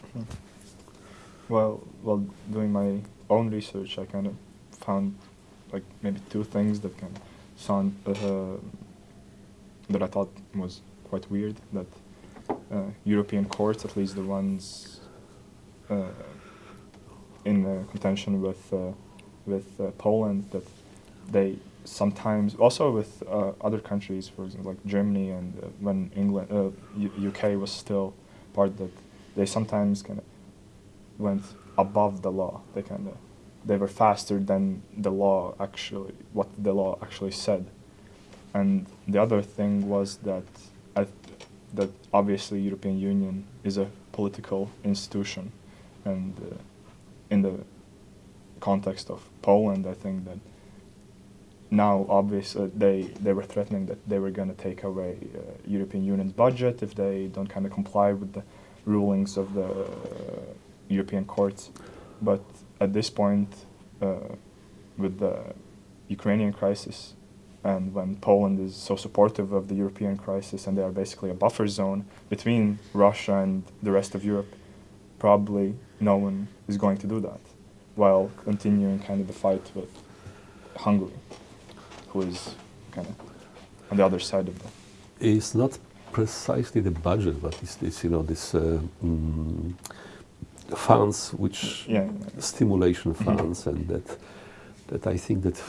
Well, while doing my own research, I kind of found like maybe two things that of sound uh, that I thought was quite weird. That uh, European courts, at least the ones uh, in uh, contention with uh, with uh, Poland, that they sometimes also with uh, other countries, for example, like Germany and when England, UK was still part, that they sometimes kind of went above the law. They kind of they were faster than the law actually what the law actually said. And the other thing was that that obviously European Union is a political institution, and uh, in the context of Poland, I think that now obviously they they were threatening that they were going to take away uh, European Union's budget if they don't kind of comply with the rulings of the uh, European courts. But at this point, uh, with the Ukrainian crisis, and when Poland is so supportive of the European crisis, and they are basically a buffer zone between Russia and the rest of Europe, probably no one is going to do that, while continuing kind of the fight with Hungary, who is kind of on the other side of that. It's not precisely the budget, but it's this, you know, this uh, mm, funds which Yeah. stimulation funds, and that that I think that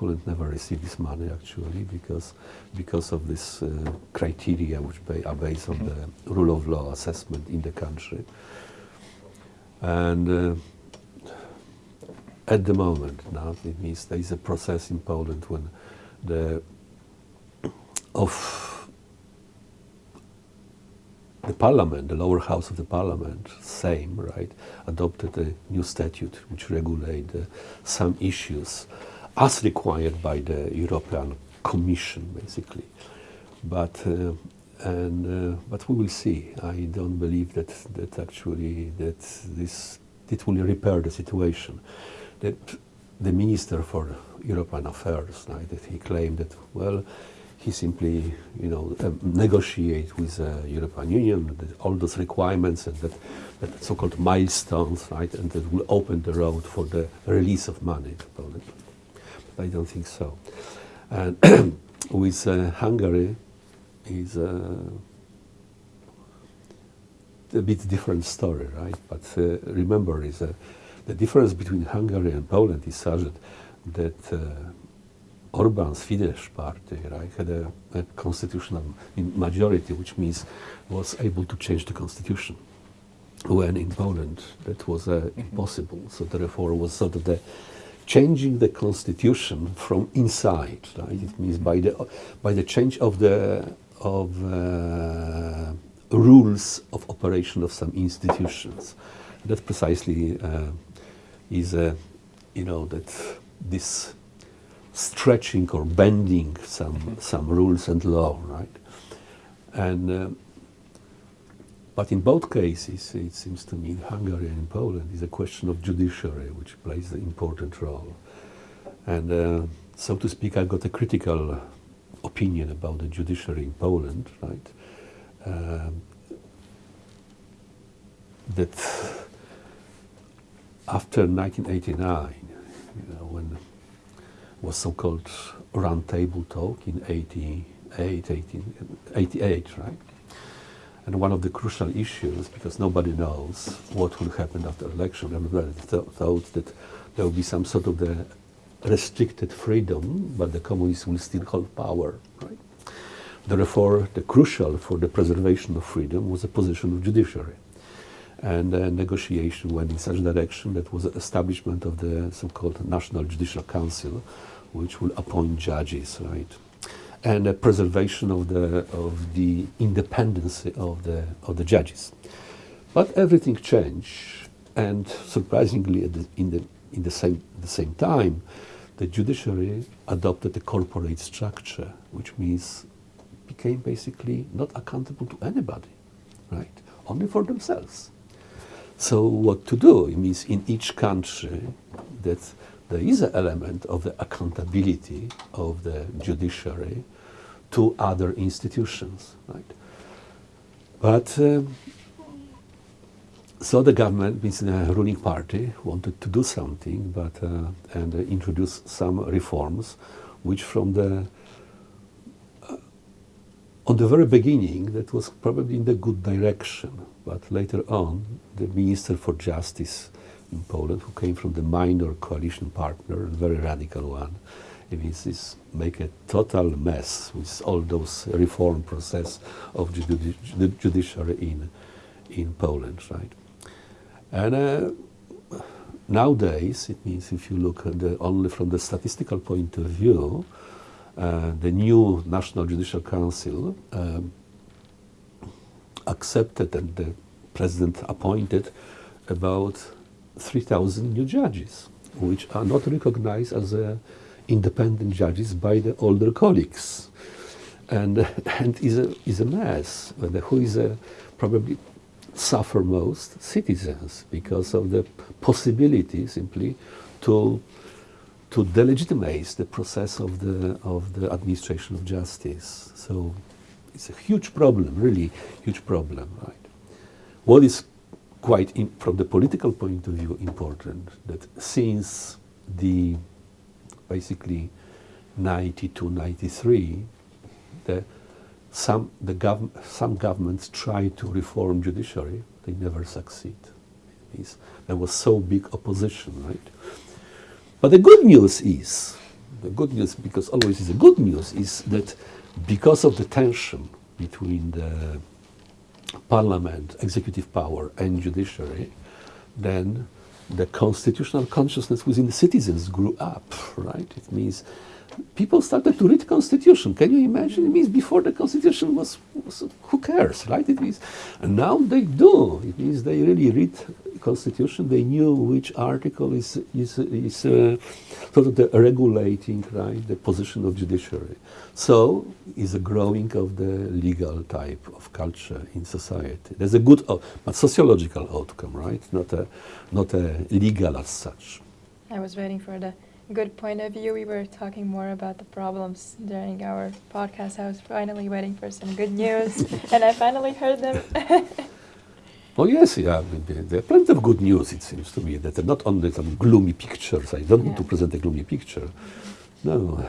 Poland never received this money actually because because of this uh, criteria which are based on the rule of law assessment in the country, and. Uh, at the moment now, it means there is a process in Poland when the of the parliament, the lower house of the parliament, Sejm, right, adopted a new statute which regulate uh, some issues as required by the European Commission, basically. But uh, and uh, but we will see. I don't believe that that actually that this it will repair the situation. That the minister for European affairs, right, that he claimed that well, he simply you know um, negotiate with the European Union that all those requirements and that, that so-called milestones, right, and that will open the road for the release of money I don't think so. And *clears throat* with uh, Hungary is uh, a bit different story, right? But uh, remember, is uh, the difference between Hungary and Poland is such that, that uh, Orban's Fidesz party right, had a, a constitutional majority, which means was able to change the constitution. When in Poland that was uh, impossible, so therefore was sort of the changing the constitution from inside. Right? It means by the by the change of the of uh, rules of operation of some institutions. That precisely uh, is a you know that this stretching or bending some some rules and law, right? And uh, but in both cases, it seems to me, in Hungary and in Poland, is a question of judiciary, which plays an important role. And uh, so to speak, I've got a critical opinion about the judiciary in Poland, right? Um, that after 1989, you know, when was so-called round table talk in 88, 18, 88, right? And one of the crucial issues, because nobody knows what will happen after election, everybody th- thought that there will be some sort of the restricted freedom, but the communists will still hold power, right? Therefore, the crucial for the preservation of freedom was the position of judiciary. And uh, negotiation went in such direction that was the establishment of the so-called National Judicial Council, which will appoint judges, right? And the preservation of the of the independence of the of the judges. But everything changed, and surprisingly, the, in the in the same the same time, the judiciary adopted a corporate structure, which means became basically not accountable to anybody, right? Only for themselves. So what to do? It means in each country that there is an element of the accountability of the judiciary to other institutions, right? But um, so the government, means the ruling party, wanted to do something, but uh, and uh, introduce some reforms, which from the uh, on the very beginning that was probably in the good direction, but later on the minister for justice in Poland, who came from the minor coalition partner, a very radical one, it means this make a total mess with all those reform process of judi- the judiciary in in Poland, right? And uh, nowadays, it means if you look at the, only from the statistical point of view, uh, the new National Judicial Council um, accepted and the president appointed about 3,000 new judges, which are not recognized as uh, independent judges by the older colleagues. And, *laughs* and is, a, is a mess. Who is a, probably suffer most? Citizens, because of the possibility simply to, to delegitimize the process of the, of the administration of justice. So it's a huge problem, really huge problem, right? What is quite, in, from the political point of view, important that since the basically 92, 93, the, some, the gov- some governments try to reform judiciary, they never succeed. There was so big opposition, right? But the good news is, the good news, because always is a good news, is that because of the tension between the parliament, executive power, and judiciary, then the constitutional consciousness within the citizens grew up, right? It means people started to read constitution. Can you imagine? It means before the constitution was, was who cares, right? It means, and now they do. It means they really read constitution. They knew which article is is is uh, sort of the regulating, right, the position of judiciary. So is a growing of the legal type of culture in society. There's a good, but sociological outcome, right? Not a not a legal as such. I was waiting for the good point of view. We were talking more about the problems during our podcast. I was finally waiting for some good news, *laughs* and I finally heard them. *laughs* Oh yes, yeah. There- are plenty of good news. It seems to me that are not only some gloomy pictures. I don't want to present a gloomy picture. No.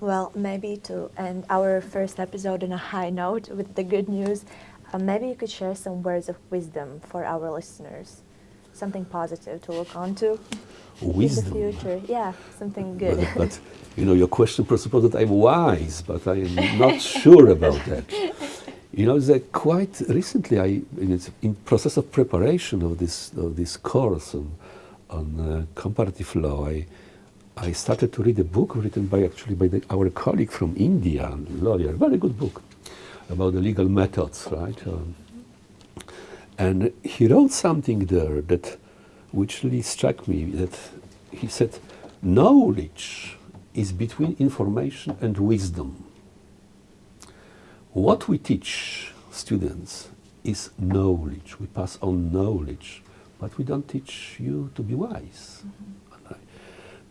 Well, maybe to end our first episode on a high note with the good news, uh, maybe you could share some words of wisdom for our listeners. Something positive to look onto Wisdom. in the future. Yeah, something good. But, but you know, your question presupposes that I'm wise, but I am *laughs* not sure about that. You know, that quite recently, I in, in process of preparation of this of this course on on uh, comparative law, I I started to read a book written by actually by the, our colleague from India, lawyer, very good book about the legal methods, right? Um, and he wrote something there that which really struck me that he said knowledge is between information and wisdom what we teach students is knowledge. We pass on knowledge but we don't teach you to be wise. Right?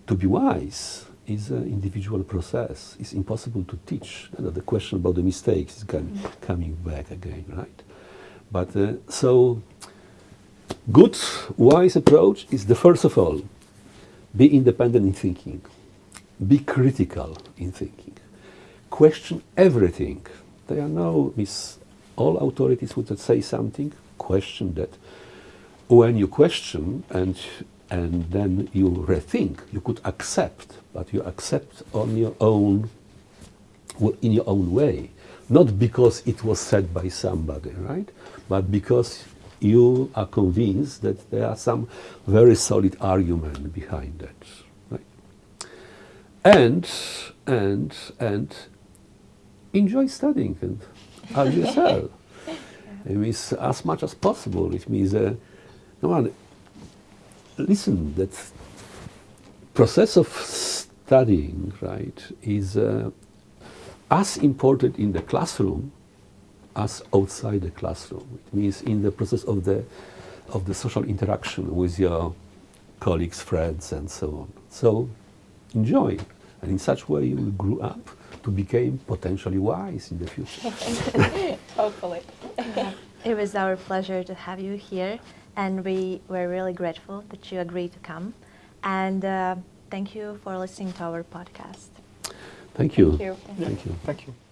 to be wise is an individual process. It's impossible to teach. You know, the question about the mistakes is com- coming back again right? But uh, so good, wise approach is the first of all, be independent in thinking, be critical in thinking, question everything. There are no mis- all authorities would say something, question that. When you question and and then you rethink, you could accept, but you accept on your own in your own way, not because it was said by somebody, right? But because you are convinced that there are some very solid argument behind that, right? And and and enjoy studying and as yourself. *laughs* It means as much as possible. It means, uh, come on, listen, that process of studying, right, is uh, as important in the classroom as outside the classroom. It means in the process of the of the social interaction with your colleagues, friends, and so on. So enjoy, and in such way you will grow up to become potentially wise in the future. *laughs* Hopefully. *laughs* It was our pleasure to have you here, and we were really grateful that you agreed to come. And uh, thank you for listening to our podcast. Thank you. Thank you. Thank you. Thank you.